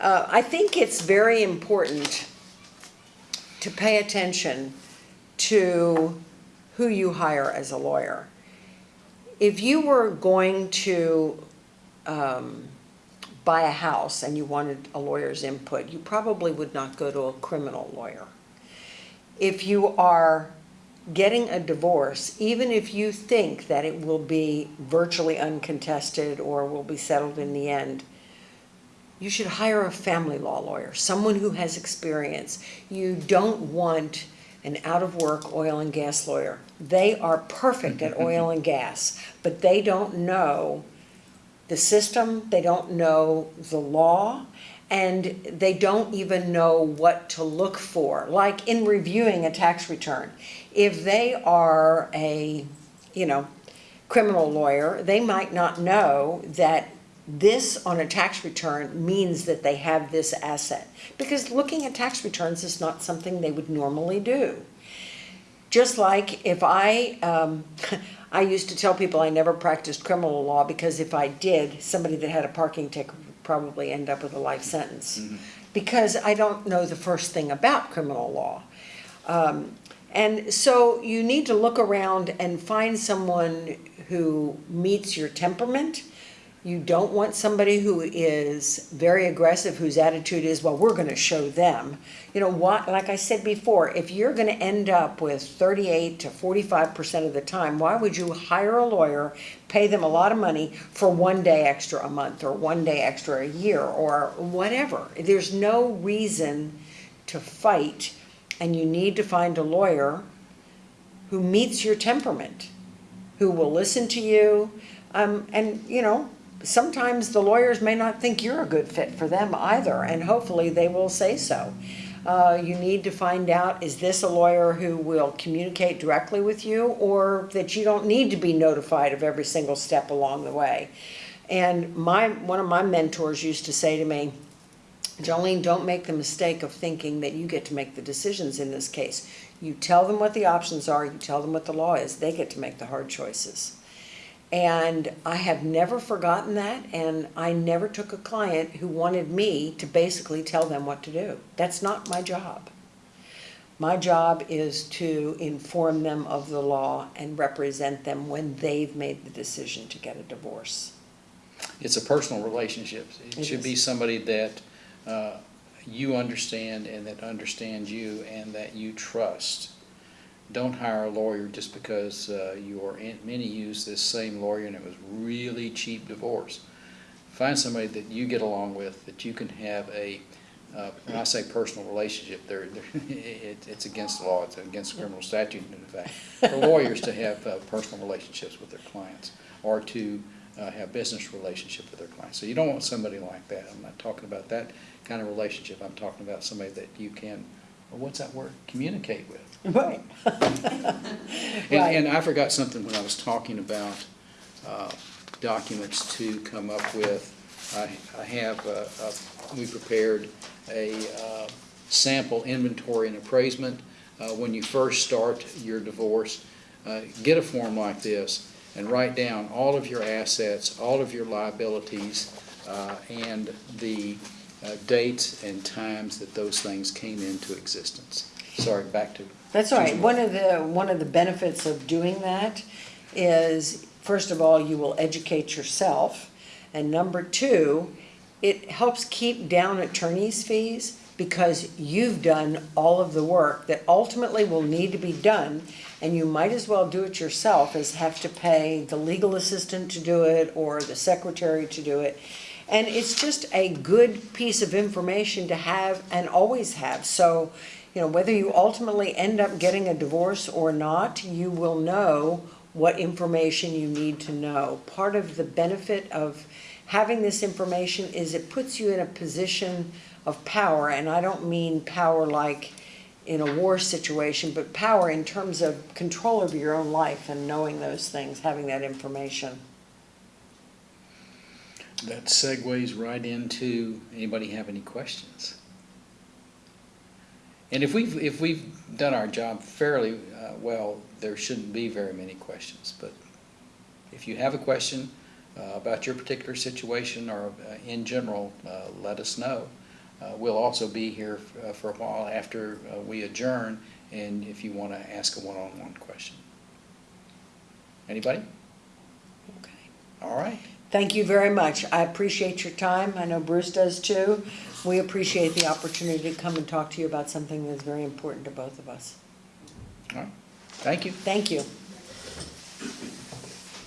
Uh, I think it's very important to pay attention to who you hire as a lawyer. If you were going to um, buy a house and you wanted a lawyer's input, you probably would not go to a criminal lawyer. If you are getting a divorce, even if you think that it will be virtually uncontested or will be settled in the end, you should hire a family law lawyer, someone who has experience. You don't want an out of work oil and gas lawyer. They are perfect at oil and gas, but they don't know the system, they don't know the law, and they don't even know what to look for. Like in reviewing a tax return, if they are a, you know, criminal lawyer, they might not know that this on a tax return means that they have this asset. Because looking at tax returns is not something they would normally do. Just like if I, um, I used to tell people I never practiced criminal law because if I did, somebody that had a parking ticket would probably end up with a life sentence. Because I don't know the first thing about criminal law. Um, and so you need to look around and find someone who meets your temperament. You don't want somebody who is very aggressive, whose attitude is, well, we're going to show them. You know what? Like I said before, if you're going to end up with 38 to 45 percent of the time, why would you hire a lawyer, pay them a lot of money for one day extra a month or one day extra a year or whatever? There's no reason to fight, and you need to find a lawyer who meets your temperament, who will listen to you, um, and you know sometimes the lawyers may not think you're a good fit for them either, and hopefully they will say so. Uh, you need to find out is this a lawyer who will communicate directly with you, or that you don't need to be notified of every single step along the way. And my one of my mentors used to say to me, Jolene, don't make the mistake of thinking that you get to make the decisions in this case. You tell them what the options are, you tell them what the law is, they get to make the hard choices. And I have never forgotten that, and I never took a client who wanted me to basically tell them what to do. That's not my job. My job is to inform them of the law and represent them when they've made the decision to get a divorce. It's a personal relationship. It It should is. be somebody that uh, you understand and that understands you and that you trust. Don't hire a lawyer just because uh, your Aunt Minnie used this same lawyer and it was really cheap divorce. Find somebody that you get along with, that you can have a, uh, when I say personal relationship, they're, they're- it, it's against the law, it's against the criminal statute in fact, for lawyers to have uh, personal relationships with their clients or to uh, have business relationship with their clients. So you don't want somebody like that. I'm not talking about that kind of relationship. I'm talking about somebody that you can well, what's that word? Communicate with. Right. And, Right. and I forgot something when I was talking about uh, documents to come up with. I, I have, uh, uh, we prepared a uh, sample inventory and appraisement. Uh, When you first start your divorce, uh, get a form like this and write down all of your assets, all of your liabilities, and the dates and times that those things came into existence. Sorry, back to. That's all right. One of the, one of the benefits of doing that is, first of all, you will educate yourself. And number two, it helps keep down attorney's fees because you've done all of the work that ultimately will need to be done. And you might as well do it yourself as have to pay the legal assistant to do it or the secretary to do it. And it's just a good piece of information to have and always have. So, you know, whether you ultimately end up getting a divorce or not, you will know what information you need to know. Part of the benefit of having this information is it puts you in a position of power, and I don't mean power like in a war situation, but power in terms of control of your own life and knowing those things, having that information. That segues right into, anybody have any questions? And if we've, if we've done our job fairly uh, well, there shouldn't be very many questions. But if you have a question uh, about your particular situation or uh, in general, uh, let us know. Uh, We'll also be here uh, for a while after uh, we adjourn, and if you want to ask a one-on-one question. Anybody? Okay. All right. Thank you very much. I appreciate your time. I know Bruce does too. We appreciate the opportunity to come and talk to you about something that's very important to both of us. All right. Thank you. Thank you.